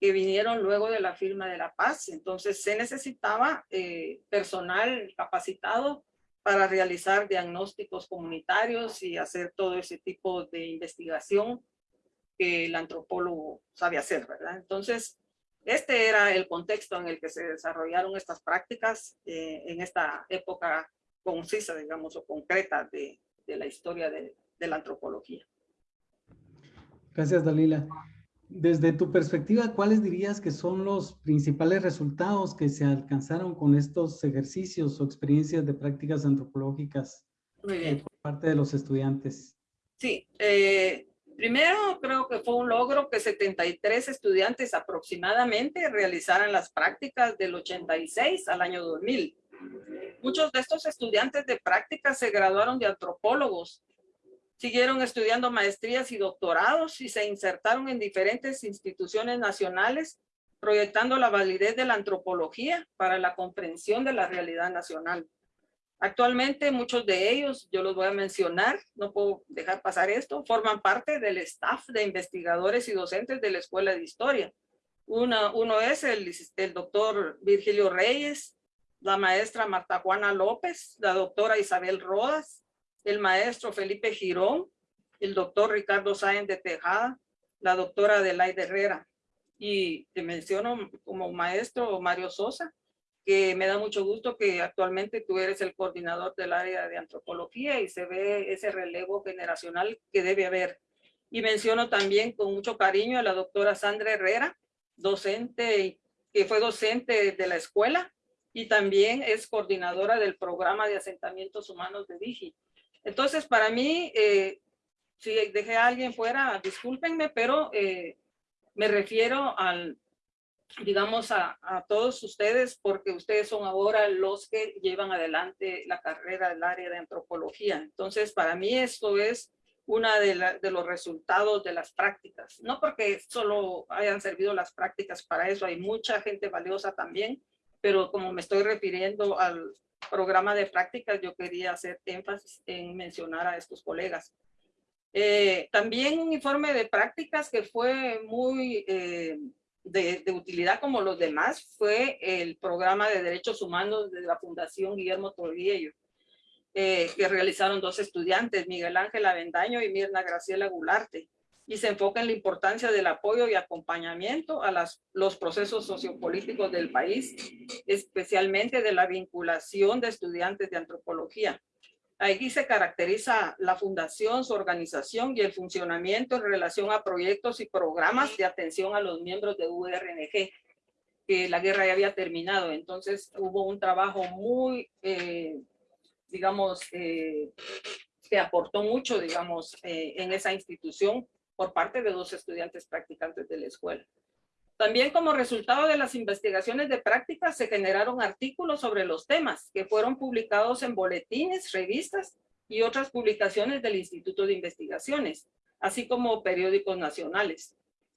que vinieron luego de la firma de la paz. Entonces se necesitaba eh, personal capacitado para realizar diagnósticos comunitarios y hacer todo ese tipo de investigación que el antropólogo sabe hacer, ¿verdad? Entonces, este era el contexto en el que se desarrollaron estas prácticas eh, en esta época concisa, digamos, o concreta de, de la historia de, de, la antropología. Gracias, Dalila. Desde tu perspectiva, ¿cuáles dirías que son los principales resultados que se alcanzaron con estos ejercicios o experiencias de prácticas antropológicas Muy bien. por parte de los estudiantes? Sí, eh, Primero, creo que fue un logro que 73 estudiantes aproximadamente realizaran las prácticas del 86 al año 2000. Muchos de estos estudiantes de prácticas se graduaron de antropólogos, siguieron estudiando maestrías y doctorados y se insertaron en diferentes instituciones nacionales, proyectando la validez de la antropología para la comprensión de la realidad nacional. Actualmente muchos de ellos, yo los voy a mencionar, no puedo dejar pasar esto, forman parte del staff de investigadores y docentes de la Escuela de Historia. Una, uno es el, el doctor Virgilio Reyes, la maestra Marta Juana López, la doctora Isabel Rodas, el maestro Felipe Girón, el doctor Ricardo Sáenz de Tejada, la doctora Adelaide Herrera. Y te menciono como maestro Mario Sosa, que me da mucho gusto que actualmente tú eres el coordinador del área de antropología y se ve ese relevo generacional que debe haber. Y menciono también con mucho cariño a la doctora Sandra Herrera, docente, que fue docente de la escuela y también es coordinadora del programa de asentamientos humanos de Digi. Entonces, para mí, eh, si dejé a alguien fuera, discúlpenme, pero eh, me refiero al, digamos, a, todos ustedes, porque ustedes son ahora los que llevan adelante la carrera del área de antropología. Entonces, para mí esto es de, de, los resultados de las prácticas. No porque solo hayan servido las prácticas para eso, hay mucha gente valiosa también, pero como me estoy refiriendo al programa de prácticas, yo quería hacer énfasis en mencionar a estos colegas. Eh, también un informe de prácticas que fue muy... Eh, de, utilidad como los demás fue el programa de derechos humanos de la Fundación Guillermo Torriello, eh, que realizaron dos estudiantes, Miguel Ángel Avendaño y Mirna Graciela Gularte, y se enfoca en la importancia del apoyo y acompañamiento a las, los procesos sociopolíticos del país, especialmente de la vinculación de estudiantes de antropología. Aquí se caracteriza la fundación, su organización y el funcionamiento en relación a proyectos y programas de atención a los miembros de URNG, que la guerra ya había terminado. Entonces hubo un trabajo muy, eh, digamos, eh, que aportó mucho, digamos, eh, en esa institución por parte de dos estudiantes practicantes de la escuela. También como resultado de las investigaciones de práctica se generaron artículos sobre los temas que fueron publicados en boletines, revistas y otras publicaciones del Instituto de Investigaciones, así como periódicos nacionales.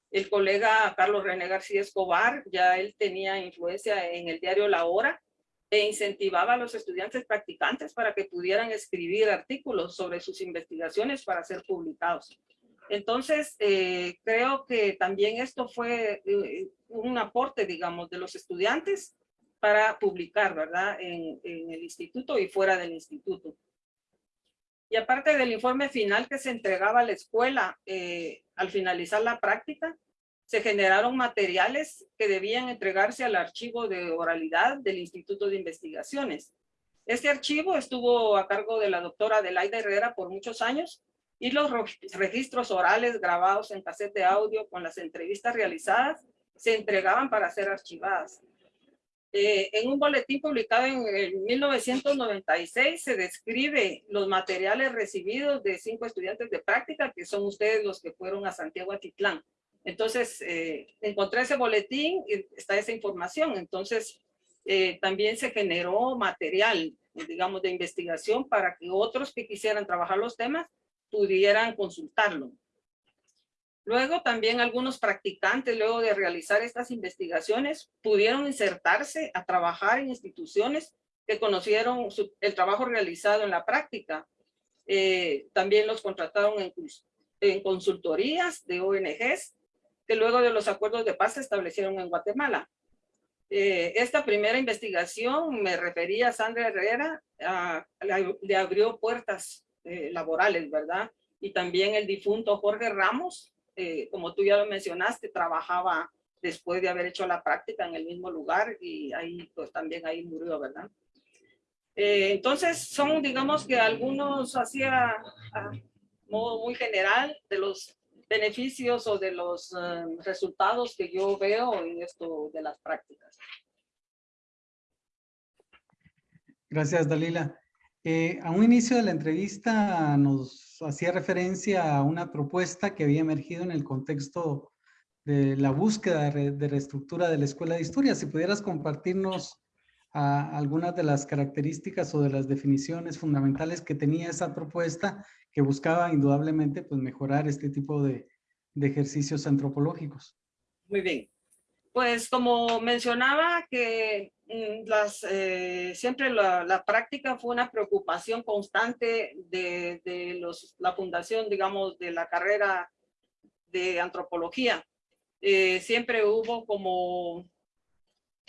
El colega Carlos René García Escobar, ya él tenía influencia en el diario La Hora e incentivaba a los estudiantes practicantes para que pudieran escribir artículos sobre sus investigaciones para ser publicados. Entonces, eh, creo que también esto fue eh, un aporte, digamos, de los estudiantes para publicar, ¿verdad? En, el instituto y fuera del instituto. Y aparte del informe final que se entregaba a la escuela eh, al finalizar la práctica, se generaron materiales que debían entregarse al archivo de oralidad del Instituto de Investigaciones. Este archivo estuvo a cargo de la doctora Adelaida Herrera por muchos años y los registros orales grabados en cassette de audio con las entrevistas realizadas se entregaban para ser archivadas. Eh, en un boletín publicado en 1996 se describe los materiales recibidos de cinco estudiantes de práctica, que son ustedes los que fueron a Santiago Atitlán. Entonces, eh, encontré ese boletín está esa información. Entonces, eh, también se generó material, digamos, de investigación para que otros que quisieran trabajar los temas pudieran consultarlo. Luego también algunos practicantes, luego de realizar estas investigaciones, pudieron insertarse a trabajar en instituciones que conocieron el trabajo realizado en la práctica. Eh, también los contrataron en, consultorías de ONGs que luego de los acuerdos de paz se establecieron en Guatemala. Eh, esta primera investigación, me refería a Sandra Herrera, le abrió puertas eh, laborales, ¿verdad? Y también el difunto Jorge Ramos, eh, como tú ya lo mencionaste, trabajaba después de haber hecho la práctica en el mismo lugar y ahí pues también ahí murió, ¿verdad? entonces son digamos que algunos hacía a modo muy general de los beneficios o de los eh, resultados que yo veo en esto de las prácticas. Gracias, Dalila. Eh, a un inicio de la entrevista nos hacía referencia a una propuesta que había emergido en el contexto de la búsqueda de, reestructura de la Escuela de Historia. Si pudieras compartirnos algunas de las características o de las definiciones fundamentales que tenía esa propuesta que buscaba indudablemente pues, mejorar este tipo de, de ejercicios antropológicos. Muy bien. Pues como mencionaba que mm, las, eh, siempre la, práctica fue una preocupación constante de, la fundación, digamos, de la carrera de antropología. Eh, siempre hubo como,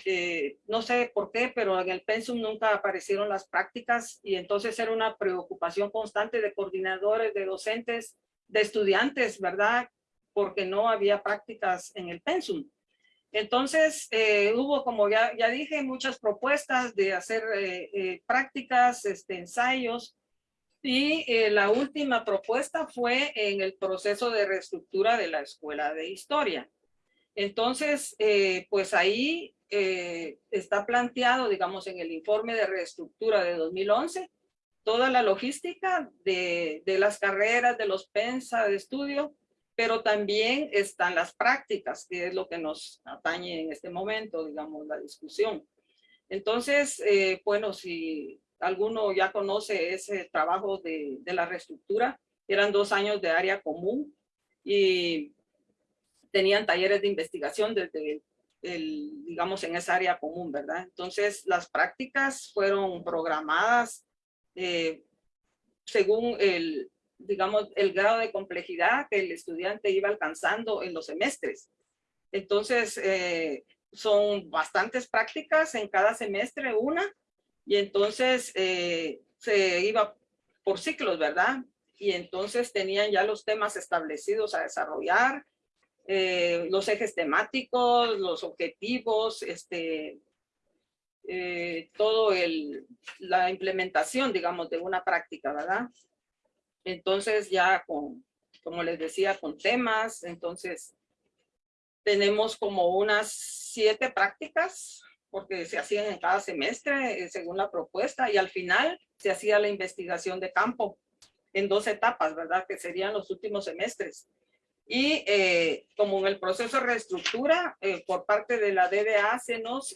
eh, no sé por qué, pero en el pensum nunca aparecieron las prácticas y entonces era una preocupación constante de coordinadores, de docentes, de estudiantes, ¿verdad? Porque no había prácticas en el pensum. Entonces, eh, hubo, como ya, ya dije, muchas propuestas de hacer eh, prácticas, este, ensayos, y la última propuesta fue en el proceso de reestructura de la Escuela de Historia. Entonces, pues ahí eh, está planteado, digamos, en el informe de reestructura de 2011, toda la logística de, de las carreras, de los PENSA de estudio, pero también están las prácticas, que es lo que nos atañe en este momento, digamos, la discusión. Entonces, eh, bueno, si alguno ya conoce ese trabajo de, de, la reestructura, eran dos años de área común y tenían talleres de investigación desde el, digamos, en esa área común, ¿verdad? Entonces, las prácticas fueron programadas eh, según el, digamos, el grado de complejidad que el estudiante iba alcanzando en los semestres. Entonces, eh, son bastantes prácticas en cada semestre, una, y entonces eh, se iba por ciclos, ¿verdad? Y entonces tenían ya los temas establecidos a desarrollar, eh, los ejes temáticos, los objetivos, este, todo el, la implementación, digamos, de una práctica, ¿verdad? Entonces ya con, como les decía, con temas, entonces tenemos como unas siete prácticas porque se hacían en cada semestre eh, según la propuesta y al final se hacía la investigación de campo en dos etapas, ¿verdad? Que serían los últimos semestres. Y eh, como en el proceso de reestructura, eh, por parte de la DDA se nos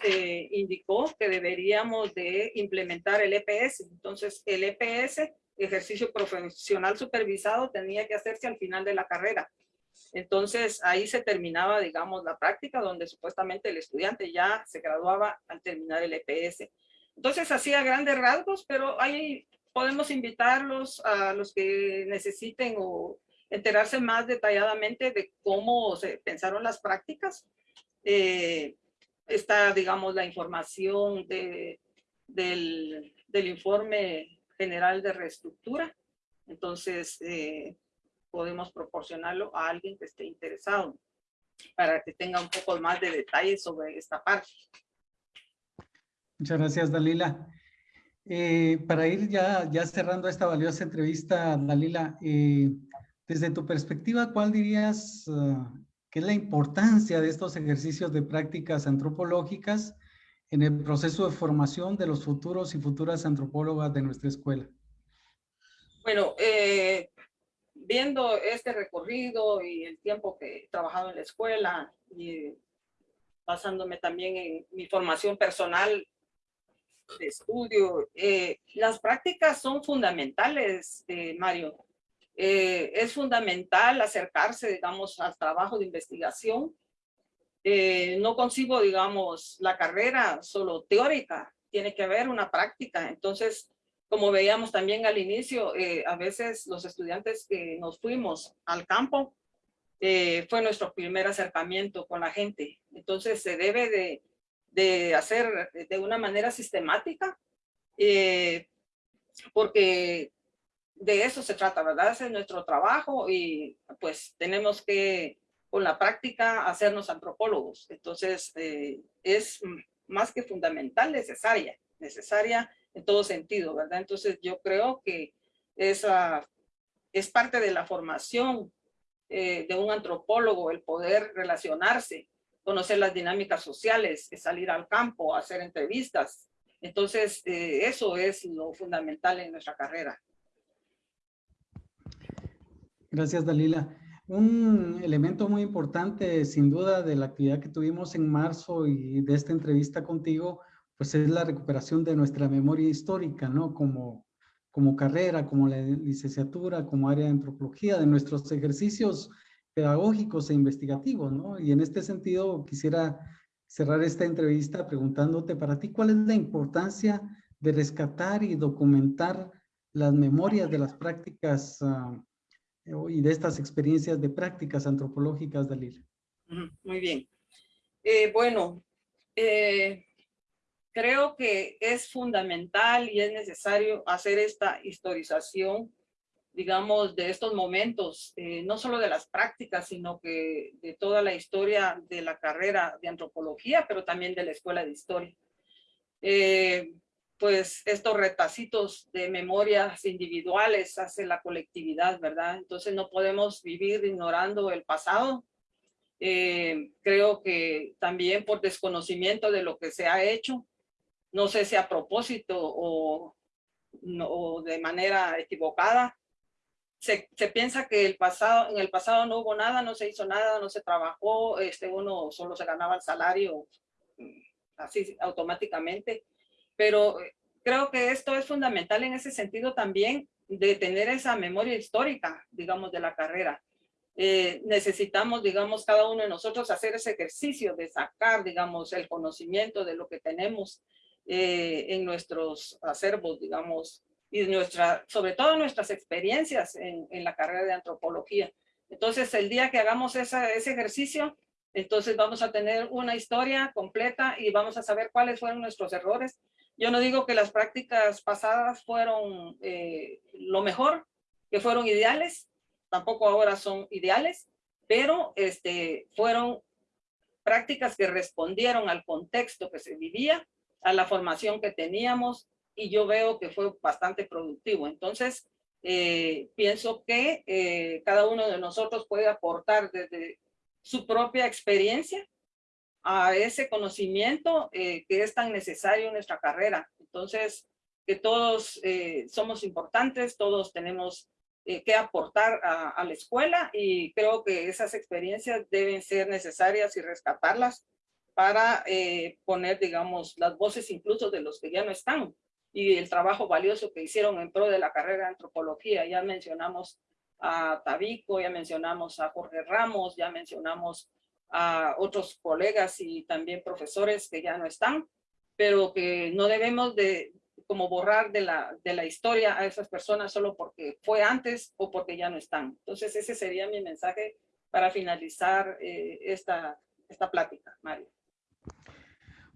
indicó que deberíamos de implementar el EPS. Entonces, el EPS, ejercicio profesional supervisado, tenía que hacerse al final de la carrera. Entonces, ahí se terminaba, digamos, la práctica donde supuestamente el estudiante ya se graduaba al terminar el EPS. Entonces, hacía grandes rasgos, pero ahí podemos invitarlos a los que necesiten o enterarse más detalladamente de cómo se pensaron las prácticas. Eh, está, digamos, la información de, del, del, informe general de reestructura. Entonces, eh, podemos proporcionarlo a alguien que esté interesado para que tenga un poco más de detalles sobre esta parte. Muchas gracias, Dalila. Eh, para ir ya, cerrando esta valiosa entrevista, Dalila, eh, desde tu perspectiva, ¿cuál dirías uh, que es la importancia de estos ejercicios de prácticas antropológicas en el proceso de formación de los futuros y futuras antropólogas de nuestra escuela? Bueno, eh, viendo este recorrido y el tiempo que he trabajado en la escuela y basándome también en mi formación personal de estudio, eh, las prácticas son fundamentales, eh, Mario. Eh, es fundamental acercarse, digamos, al trabajo de investigación. No concibo, digamos, la carrera solo teórica, tiene que haber una práctica. Entonces, como veíamos también al inicio, a veces los estudiantes que nos fuimos al campo, fue nuestro primer acercamiento con la gente. Entonces, se debe de de hacer de una manera sistemática, eh, porque de eso se trata, ¿verdad? Ese es nuestro trabajo y pues tenemos que con la práctica hacernos antropólogos. Entonces eh, es más que fundamental, necesaria, necesaria en todo sentido, ¿verdad? Entonces yo creo que esa es parte de la formación eh, de un antropólogo, el poder relacionarse conocer las dinámicas sociales, salir al campo, hacer entrevistas. Entonces, eh, eso es lo fundamental en nuestra carrera. Gracias, Dalila. Un elemento muy importante, sin duda, de la actividad que tuvimos en marzo y de esta entrevista contigo, pues es la recuperación de nuestra memoria histórica, ¿no? Como, como carrera, como la licenciatura, como área de antropología, de nuestros ejercicios pedagógicos e investigativos, ¿no? Y en este sentido quisiera cerrar esta entrevista preguntándote para ti cuál es la importancia de rescatar y documentar las memorias de las prácticas uh, y de estas experiencias de prácticas antropológicas, Dalila. Muy bien. Eh, bueno, eh, creo que es fundamental y es necesario hacer esta historización digamos, de estos momentos, eh, no solo de las prácticas, sino que de toda la historia de la carrera de antropología, pero también de la escuela de historia. Pues estos retacitos de memorias individuales hace la colectividad, ¿verdad? Entonces no podemos vivir ignorando el pasado. Eh, creo que también por desconocimiento de lo que se ha hecho, no sé si a propósito o, o de manera equivocada, se, se, piensa que el pasado, en el pasado no hubo nada, no se hizo nada, no se trabajó, este, uno solo se ganaba el salario mm, así automáticamente. Pero eh, creo que esto es fundamental en ese sentido también de tener esa memoria histórica, digamos, de la carrera. Eh, necesitamos, digamos, cada uno de nosotros hacer ese ejercicio de sacar, digamos, el conocimiento de lo que tenemos eh, en nuestros acervos, digamos, y nuestra, sobre todo nuestras experiencias en, la carrera de antropología. Entonces, el día que hagamos ese ejercicio, entonces vamos a tener una historia completa y vamos a saber cuáles fueron nuestros errores. Yo no digo que las prácticas pasadas fueron eh, lo mejor, que fueron ideales, tampoco ahora son ideales, pero este, fueron prácticas que respondieron al contexto que se vivía a la formación que teníamos y yo veo que fue bastante productivo. Entonces, eh, pienso que eh, cada uno de nosotros puede aportar desde su propia experiencia a ese conocimiento eh, que es tan necesario en nuestra carrera. Entonces, que todos somos importantes, todos tenemos que aportar a, a, la escuela y creo que esas experiencias deben ser necesarias y rescatarlas para poner, digamos, las voces incluso de los que ya no están, y el trabajo valioso que hicieron en pro de la carrera de antropología. Ya mencionamos a Tabico, ya mencionamos a Jorge Ramos, ya mencionamos a otros colegas y también profesores que ya no están, pero que no debemos de como borrar de la, de la historia a esas personas solo porque fue antes o porque ya no están. Entonces ese sería mi mensaje para finalizar eh, esta, esta plática, Mario.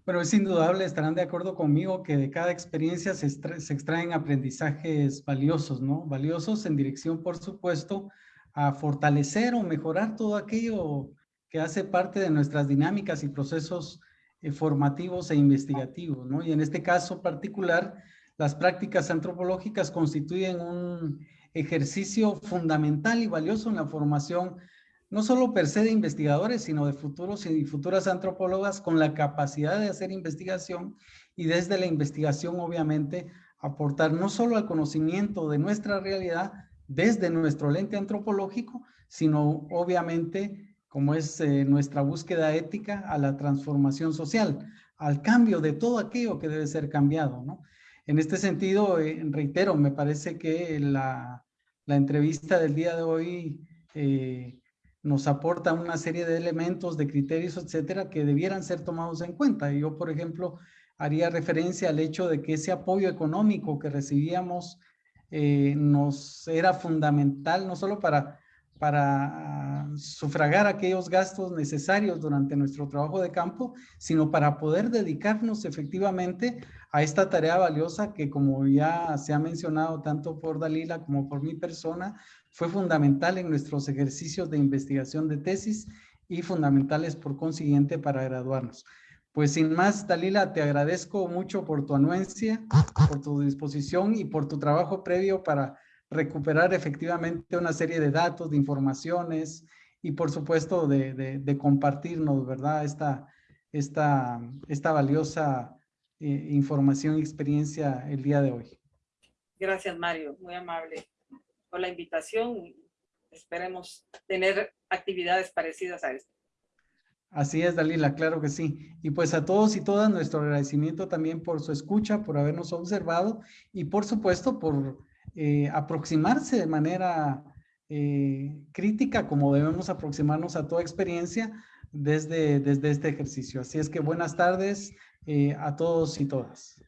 Bueno, es indudable, estarán de acuerdo conmigo que de cada experiencia se, extraen aprendizajes valiosos, ¿no? Valiosos en dirección, por supuesto, a fortalecer o mejorar todo aquello que hace parte de nuestras dinámicas y procesos eh, formativos e investigativos, ¿no? Y en este caso particular, las prácticas antropológicas constituyen un ejercicio fundamental y valioso en la formación no solo per se de investigadores, sino de futuros y futuras antropólogas con la capacidad de hacer investigación y desde la investigación, obviamente, aportar no solo al conocimiento de nuestra realidad desde nuestro lente antropológico, sino obviamente, como es eh, nuestra búsqueda ética, a la transformación social, al cambio de todo aquello que debe ser cambiado, ¿no? En este sentido, eh, reitero, me parece que la, la, entrevista del día de hoy eh, nos aporta una serie de elementos, de criterios, etcétera, que debieran ser tomados en cuenta. Yo, por ejemplo, haría referencia al hecho de que ese apoyo económico que recibíamos nos era fundamental, no solo para, para sufragar aquellos gastos necesarios durante nuestro trabajo de campo, sino para poder dedicarnos efectivamente a esta tarea valiosa que como ya se ha mencionado tanto por Dalila como por mi persona, fue fundamental en nuestros ejercicios de investigación de tesis y fundamentales por consiguiente para graduarnos. Pues sin más, Dalila, te agradezco mucho por tu anuencia, por tu disposición y por tu trabajo previo para recuperar efectivamente una serie de datos, de informaciones y por supuesto de, compartirnos, ¿verdad? Esta, esta, esta valiosa eh, información y experiencia el día de hoy. Gracias, Mario. Muy amable por la invitación. Esperemos tener actividades parecidas a esta. Así es, Dalila, claro que sí. Y pues a todos y todas nuestro agradecimiento también por su escucha, por habernos observado y por supuesto por eh, aproximarse de manera eh, crítica como debemos aproximarnos a toda experiencia desde, desde este ejercicio. Así es que buenas tardes eh, a todos y todas.